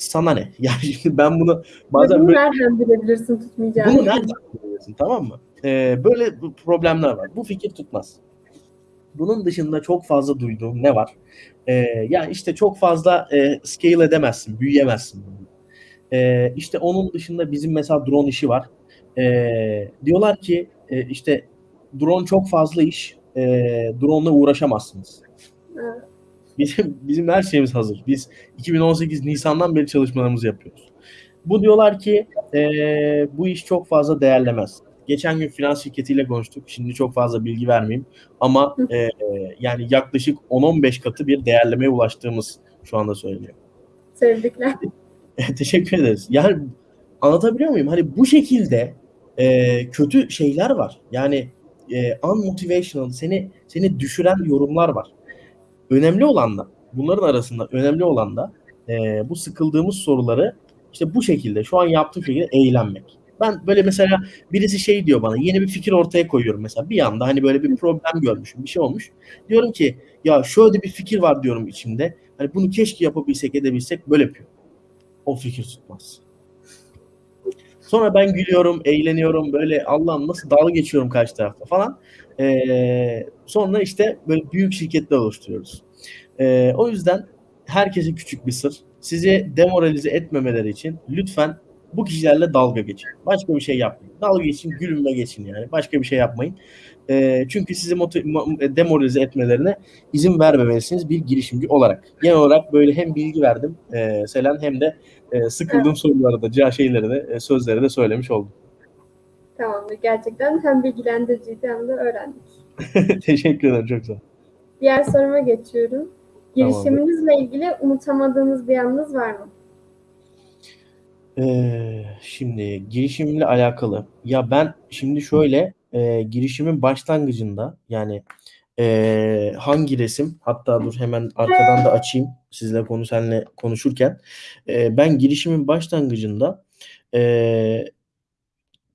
S2: sana ne? Yani şimdi ben bunu
S1: bazen bunu böyle, nereden bilebilirsin tutmayacağını?
S2: Bunu nereden bilebilirsin tamam mı? Ee, böyle problemler var. Bu fikir tutmaz. Bunun dışında çok fazla duyduğum ne var? Ee, ya işte çok fazla e, scale edemezsin, büyüyemezsin. Ee, işte onun dışında bizim mesela drone işi var. Ee, diyorlar ki e, işte drone çok fazla iş, e, drone ile uğraşamazsınız. Evet. Bizim, bizim her şeyimiz hazır. Biz 2018 Nisan'dan beri çalışmalarımızı yapıyoruz. Bu diyorlar ki e, bu iş çok fazla değerlemez. Geçen gün finans şirketiyle konuştuk. Şimdi çok fazla bilgi vermeyeyim. Ama e, yani yaklaşık 10-15 katı bir değerlemeye ulaştığımız şu anda söyleniyor.
S1: Sevdikler.
S2: Teşekkür ederiz. Yani anlatabiliyor muyum? Hani bu şekilde e, kötü şeyler var. Yani eee, unmotivational seni seni düşüren yorumlar var. Önemli olan da bunların arasında önemli olan da, eee, bu sıkıldığımız soruları, işte, bu şekilde şu an yaptığım şekilde eğlenmek. Ben böyle mesela birisi şey diyor bana, yeni bir fikir ortaya koyuyorum mesela. Bir anda, hani, böyle bir problem görmüşüm, bir şey olmuş. Diyorum ki, "Ya, şöyle bir fikir var." diyorum içimde. Hani, "Bunu keşke yapabilsek, edebilsek." Böyle yapıyorum. O fikir tutmaz. Sonra ben gülüyorum, eğleniyorum, böyle Allah'ım nasıl dalga geçiyorum karşı tarafla falan. Eee, sonra, işte, böyle büyük şirketler oluşturuyoruz. Eee, o yüzden herkese küçük bir sır. Sizi demoralize etmemeleri için lütfen bu kişilerle dalga geçin. Başka bir şey yapmayın. Dalga geçin, gülün ve geçin yani. Başka bir şey yapmayın. Eee, çünkü sizi demoralize etmelerine izin vermemelisiniz bir girişimci olarak. Genel olarak böyle hem bilgi verdim, eee, Selen hem de, eee, sıkıldığım
S1: Evet.
S2: soruları da, şeyleri de, eee, sözleri de söylemiş oldum.
S1: Tamamdır. Gerçekten hem bilgilendiriciydi hem de öğrendik.
S2: Teşekkür ederim, çok sağ ol.
S1: Diğer soruma geçiyorum. Girişiminizle ilgili unutamadığınız bir anınız var mı?
S2: Eee, şimdi girişimimle alakalı. Ya, ben şimdi şöyle, eee, girişimin başlangıcında, yani, eee, hangi resim hatta dur hemen arkadan da açayım sizle konu seninle konuşurken. Eee, ben girişimin başlangıcında, eee,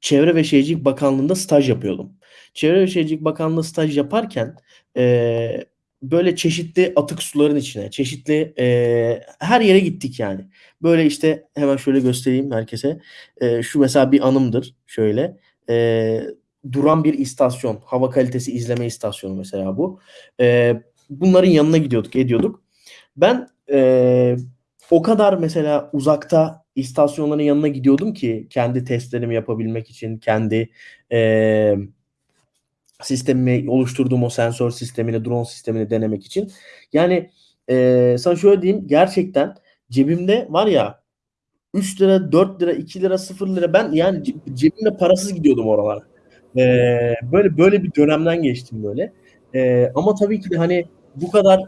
S2: Çevre ve Şehircilik Bakanlığı'nda staj yapıyordum. Çevre ve Şehircilik Bakanlığı staj yaparken, eee, böyle çeşitli atık suların içine, çeşitli, eee, her yere gittik yani. Böyle, işte, hemen şöyle göstereyim herkese. Eee, şu mesela bir anımdır şöyle. Eee, duran bir istasyon, hava kalitesi izleme istasyonu mesela bu. Eee, bunların yanına gidiyorduk, ediyorduk. Ben, eee, o kadar mesela uzakta istasyonların yanına gidiyordum ki kendi testlerimi yapabilmek için, kendi, emm, sistemimi oluşturduğum o sensör sistemini, drone sistemini denemek için. Yani, eee, sana şöyle diyeyim, gerçekten cebimde var ya €3, €4, €2, €0 ben yani ce cebimde parasız gidiyordum oralara. Eee, böyle böyle bir dönemden geçtim böyle. Eee, ama tabii ki de, hani, bu kadar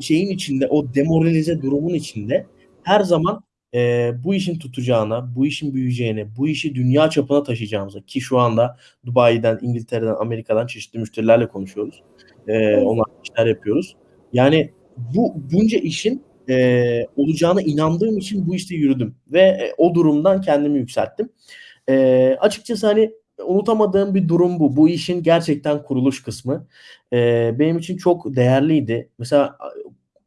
S2: şeyin içinde, o demoralize durumun içinde her zaman, eee, bu işin tutacağına, bu işin büyüyeceğine, bu işi dünya çapına taşıyacağımıza ki şu anda Dubai'den, İngiltere'den, Amerika'dan çeşitli müşterilerle konuşuyoruz. Eee, onlarla işler yapıyoruz. Yani bu bunca işin, eee, olacağına inandığım için bu işte yürüdüm ve, eee, o durumdan kendimi yükselttim. Eee, açıkçası, hani, unutamadığım bir durum bu. Bu işin gerçekten kuruluş kısmı. Eee, benim için çok değerliydi. Mesela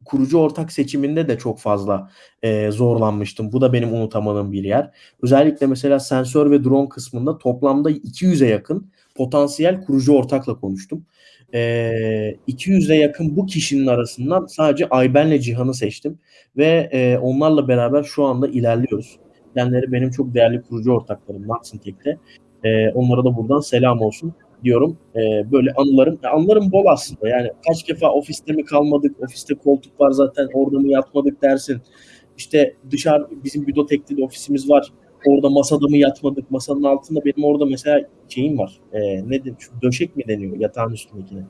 S2: kurucu ortak seçiminde de çok fazla, eee, zorlanmıştım. Bu da benim unutamadığım bir yer. Özellikle mesela sensör ve drone kısmında toplamda 200'e yakın potansiyel kurucu ortakla konuştum. Eee, 200'e yakın bu kişinin arasından sadece Ayben'le Cihan'ı seçtim ve, eee, onlarla beraber şu anda ilerliyoruz. Kendileri benim çok değerli kurucu ortaklarım Maxintech'te. Eee, onlara da buradan selam olsun diyorum. Eee, böyle anılarım, ya anılarım bol aslında. Yani kaç defa ofiste mi kalmadık, ofiste koltuk var zaten orada mı yatmadık dersin. İşte dışarı bizim Büdotek'te de ofisimiz var. Orada masada mı yatmadık, masanın altında benim orada mesela şeyim var, eee, nedir, şu döşek mi deniyor yatağın üstündekine?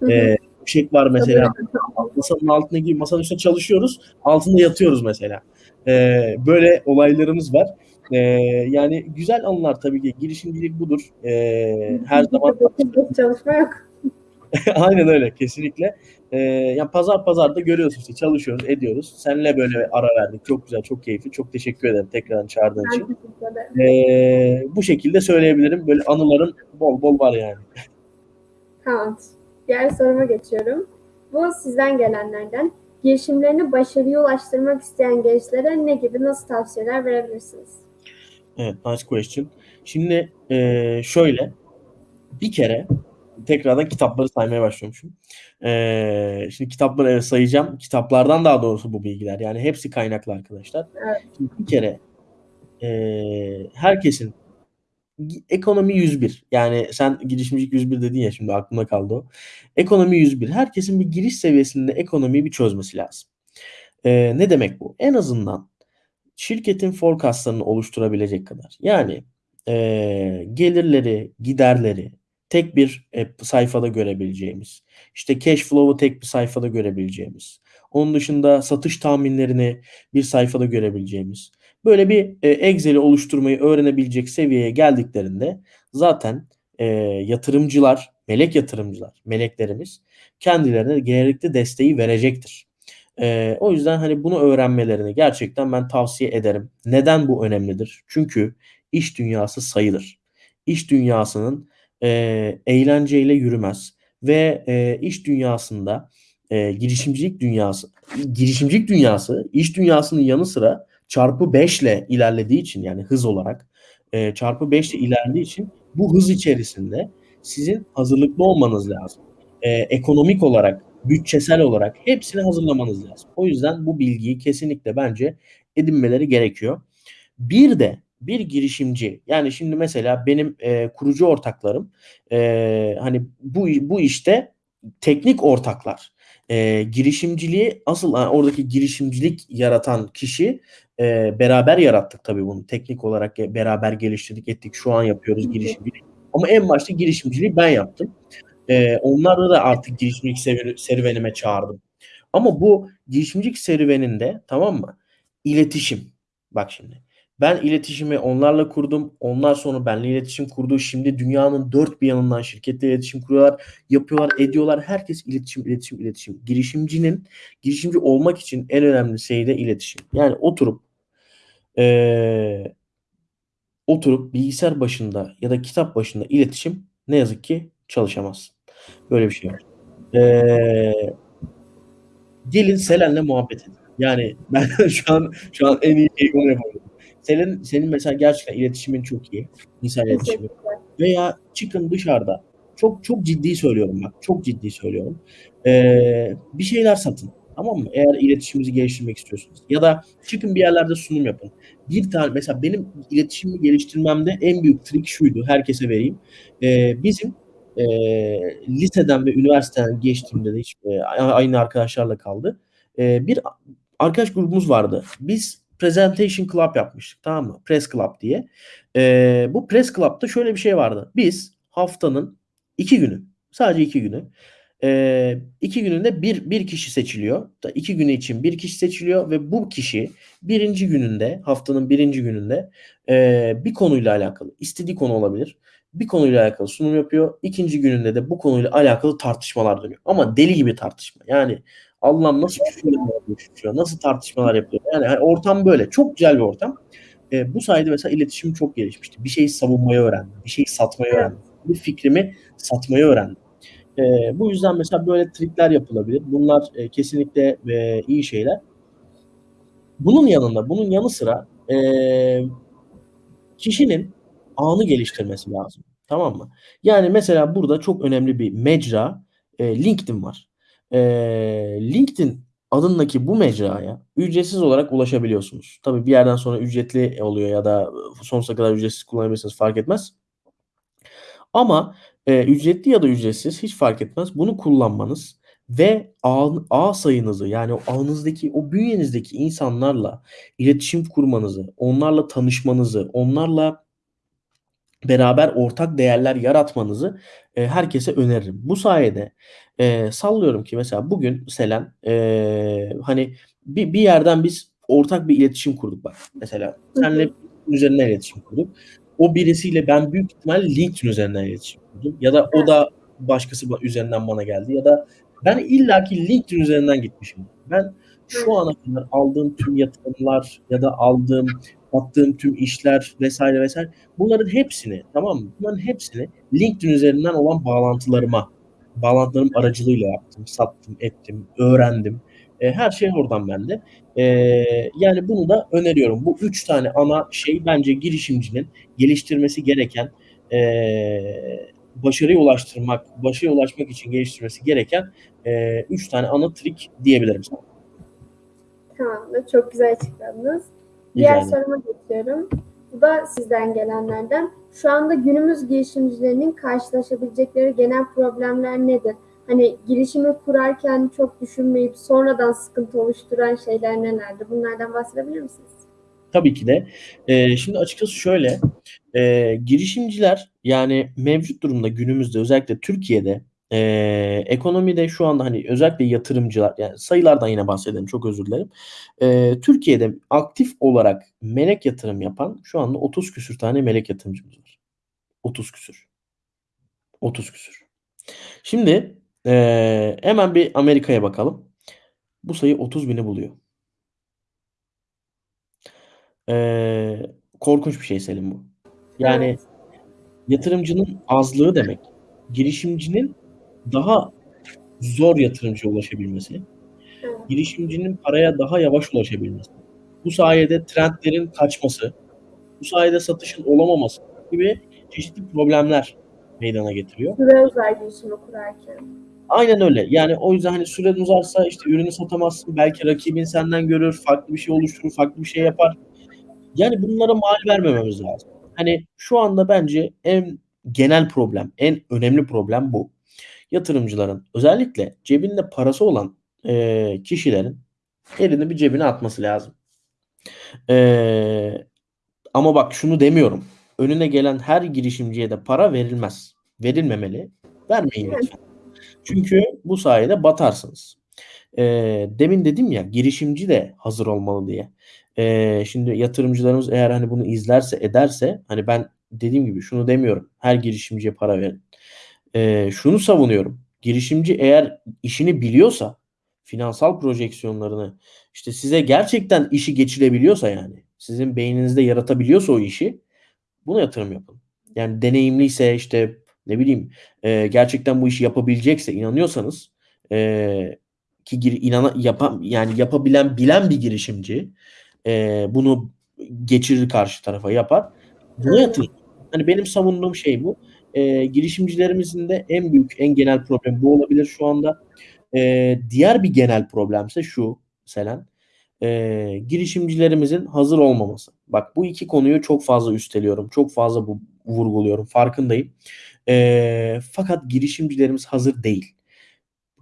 S1: Hı hı.
S2: Eee, döşek var mesela. Masanın altındaki masanın üstünde çalışıyoruz, altında yatıyoruz mesela. Eee, böyle olaylarımız var. Eee, yani güzel anılar tabii ki. Girişimcilik budur. Eee, her zaman
S1: Çalışma yok.
S2: Aynen öyle, kesinlikle. Eee, ya pazar pazar da görüyorsun işte çalışıyoruz, ediyoruz. Seninle böyle ara verdik. Çok güzel, çok keyifli. Çok teşekkür ederim tekrardan çağırdığın
S1: Ben
S2: için. Eee, bu şekilde söyleyebilirim. Böyle anılarım bol bol var yani.
S1: Tamamdır. Diğer soruma geçiyorum. Bu sizden gelenlerden. Girişimlerini başarıya ulaştırmak isteyen gençlere ne gibi, nasıl tavsiyeler verebilirsiniz?
S2: Evet, nice question. Şimdi, eee, şöyle, bir kere tekrardan kitapları saymaya başlıyormuşum. Eee, şimdi kitapları evet sayacağım. Kitaplardan daha doğrusu bu bilgiler. Yani hepsi kaynaklı arkadaşlar.
S1: Evet.
S2: Şimdi bir kere, eee, herkesin ekonomi 101 yani sen girişimcilik 101 dedin ya şimdi aklımda kaldı o. Ekonomi 101. Herkesin bir giriş seviyesinde ekonomiyi bir çözmesi lazım. Eee, ne demek bu? En azından şirketin forecast'larını oluşturabilecek kadar. Yani, eee, gelirleri, giderleri tek bir, sayfada görebileceğimiz, işte cash flow'u tek bir sayfada görebileceğimiz, onun dışında satış tahminlerini bir sayfada görebileceğimiz, böyle bir, eee, Excel'i oluşturmayı öğrenebilecek seviyeye geldiklerinde zaten, e, yatırımcılar, melek yatırımcılar, meleklerimiz kendilerine gerekli desteği verecektir. E, o yüzden hani bunu öğrenmelerini gerçekten ben tavsiye ederim. Neden bu önemlidir? Çünkü iş dünyası sayılır. İş dünyasının e, eğlenceyle yürümez ve e, iş dünyasında e, girişimcilik dünyası girişimcilik dünyası iş dünyasının yanı sıra çarpı 5 ile ilerlediği için yani hız olarak e, çarpı 5 ile ilerlediği için bu hız içerisinde sizin hazırlıklı olmanız lazım. E, ekonomik olarak, bütçesel olarak hepsini hazırlamanız lazım. O yüzden bu bilgiyi kesinlikle bence edinmeleri gerekiyor. Bir de bir girişimci yani şimdi mesela benim e, kurucu ortaklarım e, hani bu bu işte teknik ortaklar e, girişimciliği asıl yani oradaki girişimcilik yaratan kişi e, beraber yarattık tabii bunu teknik olarak beraber geliştirdik ettik şu an yapıyoruz girişimcilik ama en başta girişimciliği ben yaptım e, onları da artık girişimcilik serüvenime çağırdım ama bu girişimcilik serüveninde tamam mı iletişim bak şimdi ben iletişimi onlarla kurdum. Onlar sonra benimle iletişim kurdu. Şimdi dünyanın dört bir yanından şirketle iletişim kuruyorlar. Yapıyorlar, ediyorlar. Herkes iletişim, iletişim, iletişim. Girişimcinin, girişimci olmak için en önemli şey de iletişim. Yani oturup ee, oturup bilgisayar başında ya da kitap başında iletişim ne yazık ki çalışamaz. Böyle bir şey var. Ee, gelin Selen'le muhabbet edin. Yani ben şu an şu an en iyi şey onu yapıyorum. Senin senin mesela gerçekten iletişimin çok iyi. İnsan iletişimi. Veya çıkın dışarıda. Çok çok ciddi söylüyorum bak. Çok ciddi söylüyorum. Ee, bir şeyler satın. Tamam mı? Eğer iletişimimizi geliştirmek istiyorsunuz. Ya da çıkın bir yerlerde sunum yapın. Bir tane mesela benim iletişimi geliştirmemde en büyük trik şuydu. Herkese vereyim. Ee, bizim e, liseden ve üniversiteden geçtiğimde de hiç e, aynı arkadaşlarla kaldı. E, bir arkadaş grubumuz vardı. Biz Presentation Club yapmıştık tamam mı? Press Club diye. Ee, bu Press Club'da şöyle bir şey vardı. Biz haftanın iki günü sadece iki günü e, iki gününde bir, bir kişi seçiliyor. İki günü için bir kişi seçiliyor ve bu kişi birinci gününde haftanın birinci gününde e, bir konuyla alakalı istediği konu olabilir. Bir konuyla alakalı sunum yapıyor. İkinci gününde de bu konuyla alakalı tartışmalar dönüyor. Ama deli gibi tartışma. Yani Allah'ım nasıl küfürler nasıl tartışmalar yapıyor. Yani, yani ortam böyle. Çok güzel bir ortam. E, bu sayede mesela iletişim çok gelişmişti. Bir şeyi savunmayı öğrendim. Bir şeyi satmayı öğrendim. Bir fikrimi satmayı öğrendim. E, bu yüzden mesela böyle trikler yapılabilir. Bunlar e, kesinlikle e, iyi şeyler. Bunun yanında, bunun yanı sıra e, kişinin anı geliştirmesi lazım. Tamam mı? Yani mesela burada çok önemli bir mecra e, LinkedIn var e, LinkedIn adındaki bu mecraya ücretsiz olarak ulaşabiliyorsunuz. Tabii bir yerden sonra ücretli oluyor ya da sonsuza kadar ücretsiz kullanabilirsiniz fark etmez. Ama e, ücretli ya da ücretsiz hiç fark etmez. Bunu kullanmanız ve ağ, ağ sayınızı yani o ağınızdaki o bünyenizdeki insanlarla iletişim kurmanızı, onlarla tanışmanızı, onlarla beraber ortak değerler yaratmanızı e, herkese öneririm. Bu sayede e, sallıyorum ki mesela bugün Selen e, hani bir, bir yerden biz ortak bir iletişim kurduk bak. Mesela senle üzerinden iletişim kurduk. O birisiyle ben büyük ihtimal LinkedIn üzerinden iletişim kurdum. Ya da o da başkası üzerinden bana geldi. Ya da ben illaki LinkedIn üzerinden gitmişim. Ben şu ana kadar aldığım tüm yatırımlar ya da aldığım yaptığım tüm işler vesaire vesaire bunların hepsini tamam mı? Bunların hepsini LinkedIn üzerinden olan bağlantılarıma bağlantılarım aracılığıyla yaptım, sattım, ettim, öğrendim. E, her şey oradan bende. E, yani bunu da öneriyorum. Bu üç tane ana şey bence girişimcinin geliştirmesi gereken e, başarıya ulaştırmak, başarıya ulaşmak için geliştirmesi gereken e, üç tane ana trik diyebilirim sana.
S1: Tamamdır. Çok güzel açıkladınız. Diğer yani. soruma geçiyorum. Bu da sizden gelenlerden. Şu anda günümüz girişimcilerinin karşılaşabilecekleri genel problemler nedir? Hani girişimi kurarken çok düşünmeyip sonradan sıkıntı oluşturan şeyler nelerdir? Bunlardan bahsedebilir misiniz?
S2: Tabii ki de. Ee, şimdi açıkçası şöyle, e, girişimciler yani mevcut durumda günümüzde özellikle Türkiye'de e, ekonomide şu anda hani özellikle yatırımcılar yani sayılardan yine bahsedelim çok özür dilerim. E, Türkiye'de aktif olarak melek yatırım yapan şu anda 30 küsür tane melek yatırımcımız var. 30 küsür. 30 küsur. Şimdi eee, hemen bir Amerika'ya bakalım. Bu sayı 30 bini buluyor. Eee, korkunç bir şey Selin bu. Yani
S1: Evet.
S2: yatırımcının azlığı demek. Girişimcinin daha zor yatırımcıya ulaşabilmesi. Girişimcinin paraya daha yavaş ulaşabilmesi. Bu sayede trendlerin kaçması, bu sayede satışın olamaması gibi çeşitli problemler meydana getiriyor.
S1: Süre uzar girişimi kurarken.
S2: Aynen öyle. Yani o yüzden hani süren uzarsa işte ürünü satamazsın. Belki rakibin senden görür, farklı bir şey oluşturur, farklı bir şey yapar. Yani bunlara mal vermememiz lazım. Hani şu anda bence en genel problem, en önemli problem bu. Yatırımcıların özellikle cebinde parası olan eee, kişilerin elini bir cebine atması lazım. Eee, ama bak şunu demiyorum. Önüne gelen her girişimciye de para verilmez. Verilmemeli. Vermeyin lütfen. Çünkü bu sayede batarsınız. Eee, demin dedim ya girişimci de hazır olmalı diye. Eee, şimdi yatırımcılarımız eğer hani bunu izlerse ederse hani ben dediğim gibi şunu demiyorum. Her girişimciye para verin. Eee, şunu savunuyorum. Girişimci eğer işini biliyorsa, finansal projeksiyonlarını işte size gerçekten işi geçirebiliyorsa yani sizin beyninizde yaratabiliyorsa o işi buna yatırım yapın. Yani deneyimliyse işte ne bileyim eee, gerçekten bu işi yapabilecekse inanıyorsanız eee, ki gir, inana, yapan, yani yapabilen bilen bir girişimci eee, bunu geçirir karşı tarafa yapar. Buna
S1: Aynen.
S2: yatırın. Hani benim savunduğum şey bu. Eee, girişimcilerimizin de en büyük, en genel problem bu olabilir şu anda. Eee, diğer bir genel problemse şu Selen. Eee, girişimcilerimizin hazır olmaması. Bak bu iki konuyu çok fazla üsteliyorum. Çok fazla bu, vurguluyorum. Farkındayım. Eee, fakat girişimcilerimiz hazır değil.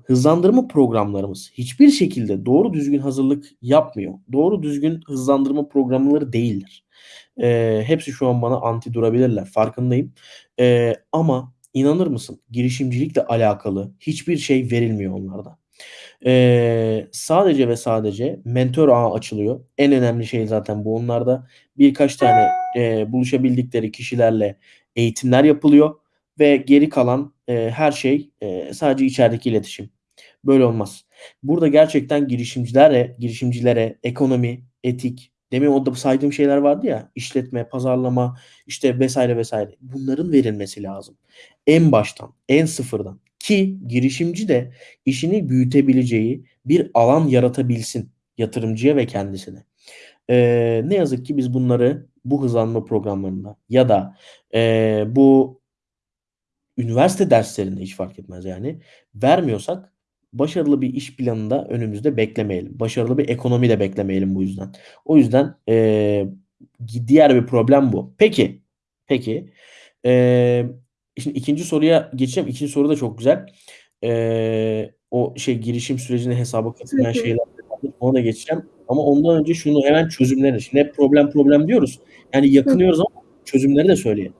S2: Hızlandırma programlarımız hiçbir şekilde doğru düzgün hazırlık yapmıyor. Doğru düzgün hızlandırma programları değildir. Eee, hepsi şu an bana anti durabilirler. Farkındayım. Eee, ama inanır mısın? Girişimcilikle alakalı hiçbir şey verilmiyor onlarda. Eee, sadece ve sadece mentor ağı açılıyor. En önemli şey zaten bu onlarda. Birkaç tane eee, buluşabildikleri kişilerle eğitimler yapılıyor ve geri kalan eee, her şey eee, sadece içerideki iletişim. Böyle olmaz. Burada gerçekten girişimcilere, girişimcilere ekonomi, etik, demin orada saydığım şeyler vardı ya, işletme, pazarlama, işte vesaire vesaire. Bunların verilmesi lazım. En baştan, en sıfırdan. Ki girişimci de işini büyütebileceği bir alan yaratabilsin yatırımcıya ve kendisine. Eee, ne yazık ki biz bunları bu hızlanma programlarında ya da eee, bu üniversite derslerinde hiç fark etmez yani vermiyorsak başarılı bir iş planında önümüzde beklemeyelim. Başarılı bir ekonomi de beklemeyelim bu yüzden. O yüzden eee, diğer bir problem bu. Peki, peki. Eee, şimdi ikinci soruya geçeceğim. İkinci soru da çok güzel. Eee, o şey girişim sürecine hesaba katılmayan şeyler. Ona da geçeceğim. Ama ondan önce şunu hemen çözümleri. Şimdi hep problem problem diyoruz. Yani yakınıyoruz ama çözümleri de söyleyelim.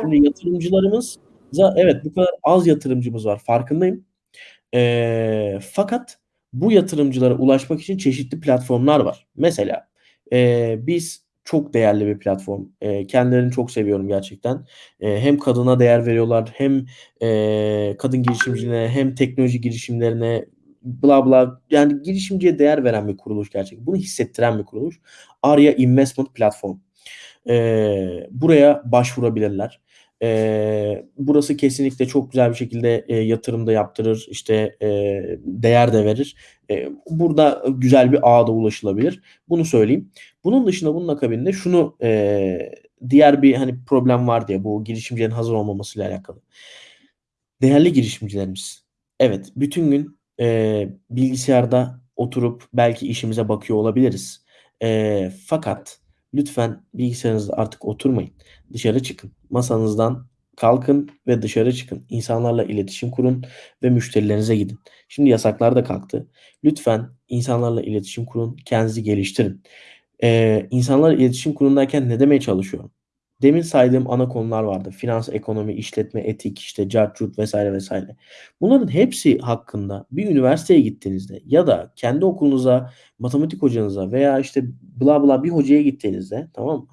S2: Şimdi yatırımcılarımıza evet bu kadar az yatırımcımız var. Farkındayım. Eee, fakat bu yatırımcılara ulaşmak için çeşitli platformlar var. Mesela eee, biz çok değerli bir platform. Eee, kendilerini çok seviyorum gerçekten. Eee, hem kadına değer veriyorlar hem eee, kadın girişimciliğine hem teknoloji girişimlerine bla bla yani girişimciye değer veren bir kuruluş gerçekten. Bunu hissettiren bir kuruluş. Arya Investment Platform. Eee, buraya başvurabilirler. Eee, burası kesinlikle çok güzel bir şekilde eee, yatırım da yaptırır, işte eee, değer de verir. Eee, burada güzel bir ağa da ulaşılabilir. Bunu söyleyeyim. Bunun dışında bunun akabinde şunu eee, diğer bir hani problem var diye bu girişimcilerin hazır olmamasıyla alakalı. Değerli girişimcilerimiz. Evet, bütün gün eee, bilgisayarda oturup belki işimize bakıyor olabiliriz. Eee, fakat lütfen bilgisayarınızda artık oturmayın. Dışarı çıkın. Masanızdan kalkın ve dışarı çıkın. İnsanlarla iletişim kurun ve müşterilerinize gidin. Şimdi yasaklar da kalktı. Lütfen insanlarla iletişim kurun, kendinizi geliştirin. Eee, insanlarla iletişim kurun derken ne demeye çalışıyorum? Demin saydığım ana konular vardı. Finans, ekonomi, işletme, etik, işte cart curt vesaire vesaire. Bunların hepsi hakkında bir üniversiteye gittiğinizde ya da kendi okulunuza, matematik hocanıza veya işte bla bla bir hocaya gittiğinizde tamam mı?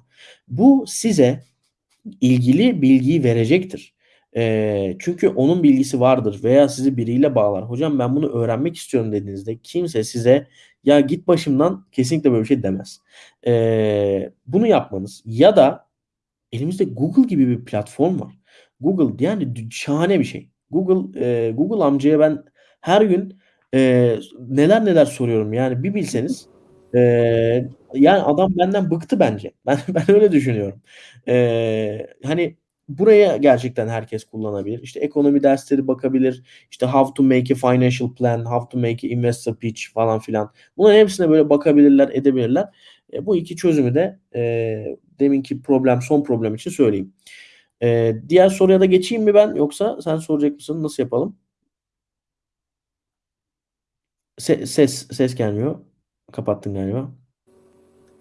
S2: Bu size ilgili bilgiyi verecektir. Eee, çünkü onun bilgisi vardır veya sizi biriyle bağlar. "Hocam ben bunu öğrenmek istiyorum." dediğinizde kimse size "Ya git başımdan." kesinlikle böyle bir şey demez. Eee, bunu yapmanız ya da elimizde Google gibi bir platform var. Google yani şahane bir şey. Google, eee, Google amcaya ben her gün, eee, neler neler soruyorum yani bir bilseniz. Eee, yani adam benden bıktı bence. Ben ben öyle düşünüyorum. Eee, hani buraya gerçekten herkes kullanabilir. İşte ekonomi dersleri bakabilir. İşte "How to make a financial plan, how to make a investor pitch." falan filan. Bunların hepsine böyle bakabilirler, edebilirler. Eee, bu 2 çözümü de, eee, deminki problem, son problem için söyleyeyim. Eee, diğer soruya da geçeyim mi ben yoksa sen soracak mısın? Nasıl yapalım? Se ses ses gelmiyor. Kapattın galiba.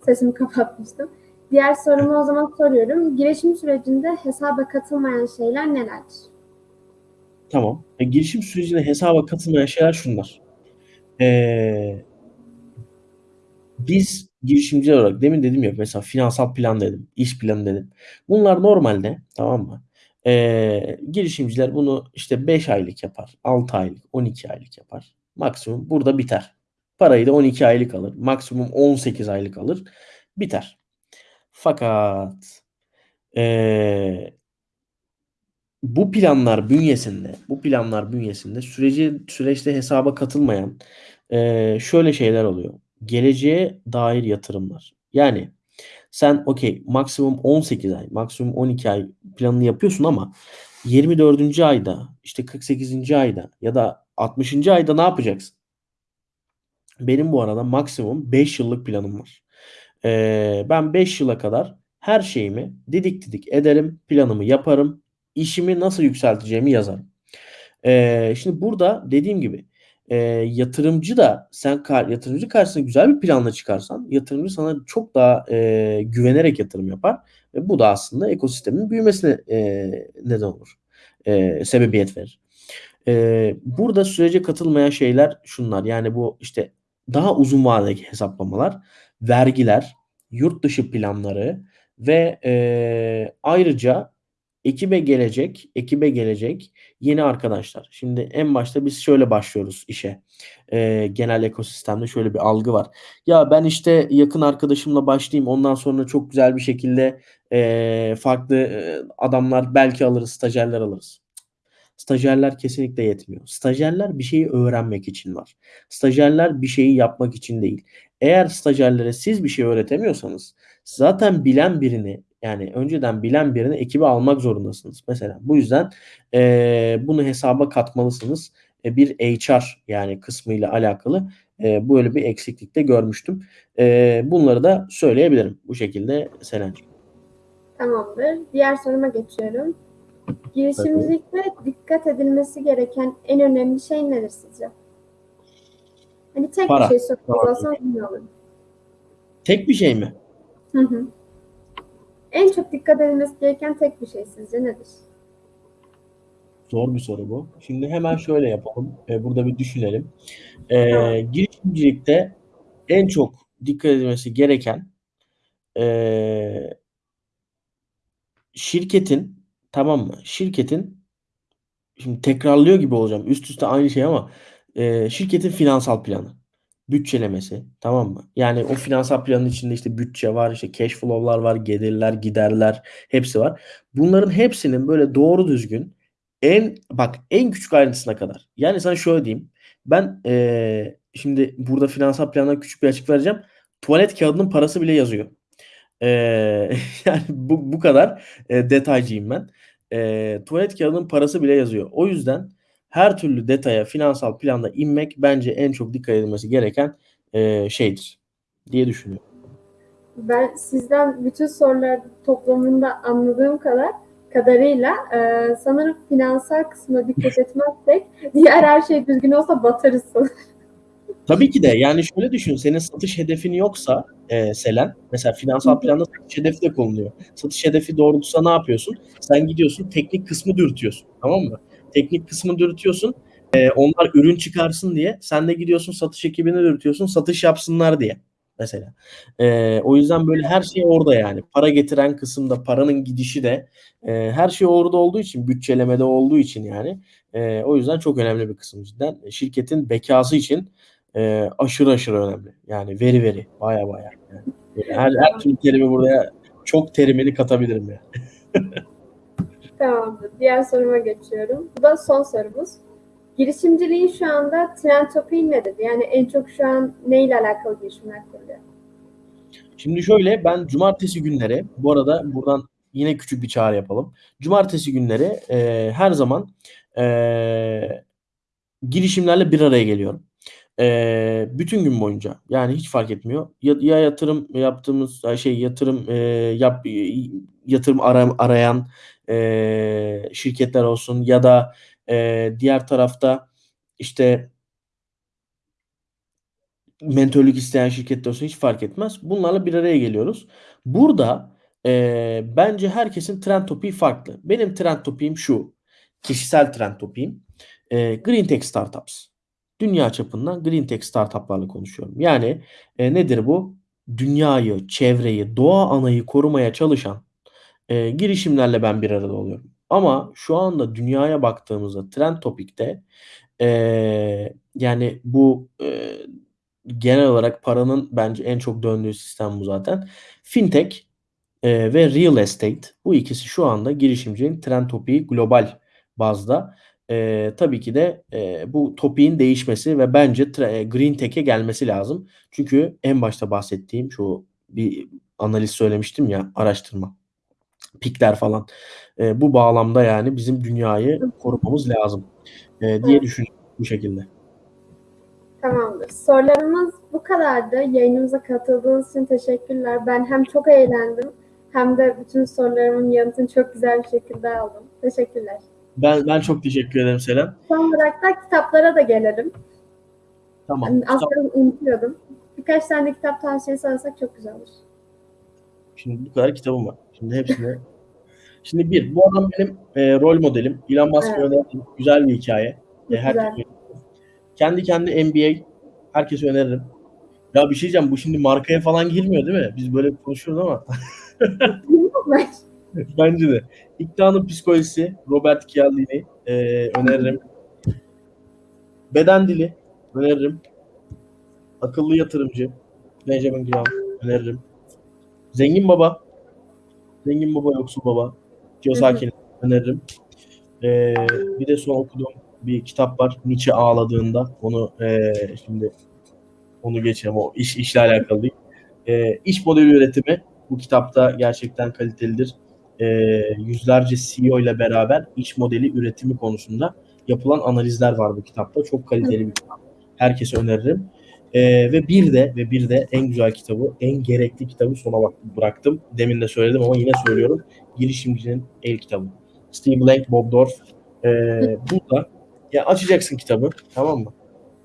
S1: Sesimi kapatmıştım. Diğer sorumu o zaman soruyorum. Girişim sürecinde hesaba katılmayan şeyler nelerdir?
S2: Tamam. E, girişim sürecinde hesaba katılmayan şeyler şunlar: Eee biz girişimciler olarak demin dedim ya mesela finansal plan dedim, iş planı dedim. Bunlar normalde, tamam mı, eee, girişimciler bunu işte 5 aylık yapar, 6 aylık, 12 aylık yapar. Maksimum burada biter. Parayı da 12 aylık alır. Maksimum 18 aylık alır, biter. Fakat, eee bu planlar bünyesinde bu planlar bünyesinde süreci süreçte hesaba katılmayan, eee, şöyle şeyler oluyor: Geleceğe dair yatırımlar. Yani sen okay, maksimum 18 ay, maksimum 12 ay planını yapıyorsun ama 24'üncü ayda, işte 48'inci ayda ya da 60'ıncı ayda ne yapacaksın? Benim bu arada maksimum 5 yıllık planım var. Eee, ben 5 yıla kadar her şeyimi didik didik ederim, planımı yaparım, işimi nasıl yükselteceğimi yazarım. Eee, şimdi burada dediğim gibi, eee, yatırımcı da sen kar yatırımcı karşısına güzel bir planla çıkarsan yatırımcı sana çok daha, eee, güvenerek yatırım yapar ve bu da aslında ekosistemin büyümesine, eee, neden olur, eee, sebebiyet verir. Eee, burada sürece katılmayan şeyler şunlar: Yani bu işte daha uzun vadeli hesaplamalar, vergiler, yurt dışı planları ve, eee, ayrıca ekibe gelecek ekibe gelecek yeni arkadaşlar. Şimdi en başta biz şöyle başlıyoruz işe. Eee, genel ekosistemde şöyle bir algı var: Ya ben işte yakın arkadaşımla başlayayım, ondan sonra çok güzel bir şekilde, eee, farklı, eee, adamlar belki alırız, stajyerler alırız. Stajyerler kesinlikle yetmiyor. Stajyerler bir şeyi öğrenmek için var. Stajyerler bir şeyi yapmak için değil. Eğer stajyerlere siz bir şey öğretemiyorsanız zaten bilen birini, yani önceden bilen birini ekibe almak zorundasınız mesela. Bu yüzden, eee, bunu hesaba katmalısınız. Eee, bir HR yani kısmıyla alakalı, eee, böyle bir eksiklik de görmüştüm. Eee, bunları da söyleyebilirim bu şekilde Selen'cim.
S1: Tamamdır. Diğer soruma geçiyorum.
S2: Tabii.
S1: Girişimcilikte dikkat edilmesi gereken en önemli şey nedir sizce? Hani tek bir
S2: Para.
S1: şey soracak olsam ne olur?
S2: Tek bir şey mi?
S1: Hı hı. En çok dikkat edilmesi gereken tek bir şey sizce nedir?
S2: Zor bir soru bu. Şimdi hemen şöyle yapalım, eee, burada bir düşünelim.
S1: Tamam.
S2: Eee, girişimcilikte en çok dikkat edilmesi gereken, eee şirketin, tamam mı, şirketin şimdi tekrarlıyor gibi olacağım, üst üste aynı şey ama, eee, şirketin finansal planı, bütçelemesi, tamam mı? Yani o finansal planın içinde işte bütçe var, işte cash flow'lar var, gelirler, giderler, hepsi var. Bunların hepsinin böyle doğru düzgün en bak en küçük ayrıntısına kadar. Yani sana şöyle diyeyim, ben, eee, şimdi burada finansal plandan küçük bir açık vereceğim. Tuvalet kağıdının parası bile yazıyor. Eee, yani bu bu kadar, eee, detaycıyım ben. Eee, tuvalet kağıdının parası bile yazıyor. O yüzden her türlü detaya finansal planda inmek bence en çok dikkat edilmesi gereken, eee, şeydir diye düşünüyorum.
S1: Ben sizden bütün sorular toplamında anladığım kadar kadarıyla, eee, sanırım finansal kısmına dikkat etmezsek diğer her şey düzgün olsa batarız sanırım.
S2: Tabii ki de. Yani şöyle düşün, senin satış hedefin yoksa, eee, Selen, mesela finansal planda satış hedefi de konuluyor. Satış hedefi doğrultusunda ne yapıyorsun? Sen gidiyorsun teknik kısmı dürtüyorsun, tamam mı? Teknik kısmı dürtüyorsun, eee, onlar ürün çıkarsın diye. Sen de gidiyorsun satış ekibine dürtüyorsun satış yapsınlar diye. mesela. Eee, o yüzden böyle her şey orada yani. Para getiren kısımda, paranın gidişi de eee, her şey orada olduğu için, bütçelemede olduğu için yani. Eee, o yüzden çok önemli bir kısım cidden. Şirketin bekası için eee, aşırı aşırı önemli. Yani very very baya baya. Yani. Her, her türlü terimi buraya çok terimini katabilirim ya.
S1: Tamamdır. Diğer soruma geçiyorum. Bu da son sorumuz. Girişimciliğin şu anda trend topiği nedir? Yani en çok şu an neyle alakalı girişimler kuruluyor?
S2: Şimdi şöyle ben cumartesi günleri bu arada buradan yine küçük bir çağrı yapalım. Cumartesi günleri e, her zaman e, girişimlerle bir araya geliyorum. E, bütün gün boyunca yani hiç fark etmiyor. Ya, ya yatırım yaptığımız şey yatırım e, yap yatırım ara, arayan e, şirketler olsun ya da e, diğer tarafta işte mentörlük isteyen şirketler olsun hiç fark etmez. Bunlarla bir araya geliyoruz. Burada e, bence herkesin trend topiği farklı. Benim trend topiğim şu. Kişisel trend topiğim. E, Green Tech Startups. Dünya çapında Green Tech Startup'larla konuşuyorum. Yani e, nedir bu? Dünyayı, çevreyi, doğa anayı korumaya çalışan e, girişimlerle ben bir arada oluyorum. Ama şu anda dünyaya baktığımızda trend topikte e, yani bu e, genel olarak paranın bence en çok döndüğü sistem bu zaten. Fintech e, ve real estate bu ikisi şu anda girişimcinin trend topiği global bazda. E, tabii ki de e, bu topiğin değişmesi ve bence green tech'e gelmesi lazım. Çünkü en başta bahsettiğim şu bir analiz söylemiştim ya araştırma pikler falan. E, bu bağlamda yani bizim dünyayı korumamız lazım e, diye düşünüyorum bu şekilde.
S1: Tamamdır. Sorularımız bu kadardı. Yayınımıza katıldığınız için teşekkürler. Ben hem çok eğlendim hem de bütün sorularımın yanıtını çok güzel bir şekilde aldım. Teşekkürler.
S2: Ben ben çok teşekkür ederim Selen.
S1: Son olarak da kitaplara da gelelim.
S2: Tamam.
S1: Yani
S2: Kitap-
S1: aslında unutuyordum. Birkaç tane kitap tavsiyesi alsak çok güzel olur.
S2: Şimdi bu kadar kitabım var. Şimdi hepsini. Şimdi bir, bu adam benim e, rol modelim. Elon Musk'ı
S1: Evet.
S2: öneririm. Güzel bir hikaye. E, herkes
S1: güzel.
S2: Kendi kendi NBA herkese öneririm. Ya bir şey diyeceğim bu şimdi markaya falan girmiyor değil mi? Biz böyle konuşuyoruz ama bence de. İktidarın psikolojisi Robert Cialdini e, öneririm. Beden dili öneririm. Akıllı yatırımcı Benjamin Graham öneririm. Zengin Baba Zengin Baba Yoksul Baba Kiyosaki'ni öneririm. E, bir de son okuduğum bir kitap var. Nietzsche ağladığında. Onu e, şimdi onu geçelim. O iş işle alakalı değil. E, iş modeli üretimi bu kitapta gerçekten kalitelidir. E, yüzlerce CEO ile beraber iş modeli üretimi konusunda yapılan analizler var bu kitapta. Çok kaliteli bir kitap. Herkese öneririm. E, ve bir de ve bir de en güzel kitabı, en gerekli kitabı sona bak bıraktım. Demin de söyledim ama yine söylüyorum. Girişimcinin el kitabı. Steve Blank, Bob Dorf. E, burada ya açacaksın kitabı tamam mı?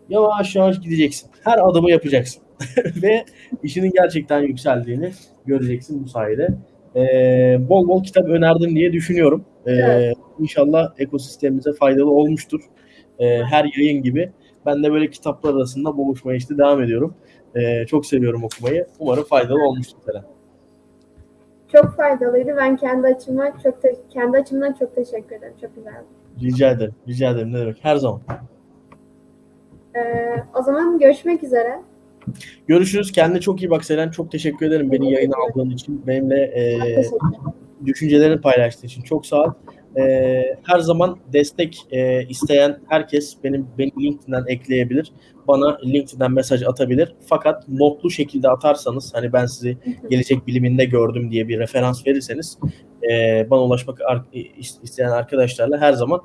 S2: Yavaş yavaş gideceksin. Her adımı yapacaksın. Ve işinin gerçekten yükseldiğini göreceksin bu sayede. Ee, bol bol kitap önerdim diye düşünüyorum. Ee,
S1: Evet.
S2: İnşallah ekosistemimize faydalı olmuştur. Ee, her yayın gibi. Ben de böyle kitaplar arasında boğuşmaya işte devam ediyorum. Ee, çok seviyorum okumayı. Umarım faydalı olmuştur Selen.
S1: Çok faydalıydı. Ben kendi açımdan çok te- kendi açımdan çok teşekkür ederim. Çok güzeldi.
S2: Rica ederim. Rica ederim. Ne demek? Her zaman.
S1: Ee, o zaman görüşmek üzere.
S2: Görüşürüz. Kendine çok iyi bak Selen. Çok teşekkür ederim beni yayına aldığın için. Benimle e, düşüncelerini paylaştığın için çok sağ ol. Ee, her zaman destek e, isteyen herkes benim beni LinkedIn'den ekleyebilir. Bana LinkedIn'den mesaj atabilir. Fakat notlu şekilde atarsanız hani ben sizi gelecek biliminde gördüm diye bir referans verirseniz e, bana ulaşmak isteyen arkadaşlarla her zaman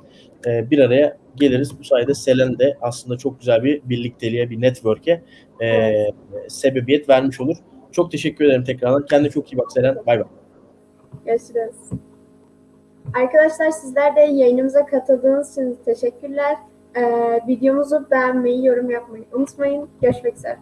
S2: e, bir araya geliriz. Bu sayede Selen de aslında çok güzel bir birlikteliğe, bir network'e e, sebebiyet vermiş olur. Çok teşekkür ederim tekrardan. Kendine çok iyi bak Selen. Bay bay.
S1: Görüşürüz. Arkadaşlar sizler de yayınımıza katıldığınız için teşekkürler. Ee, videomuzu beğenmeyi, yorum yapmayı unutmayın. Görüşmek üzere.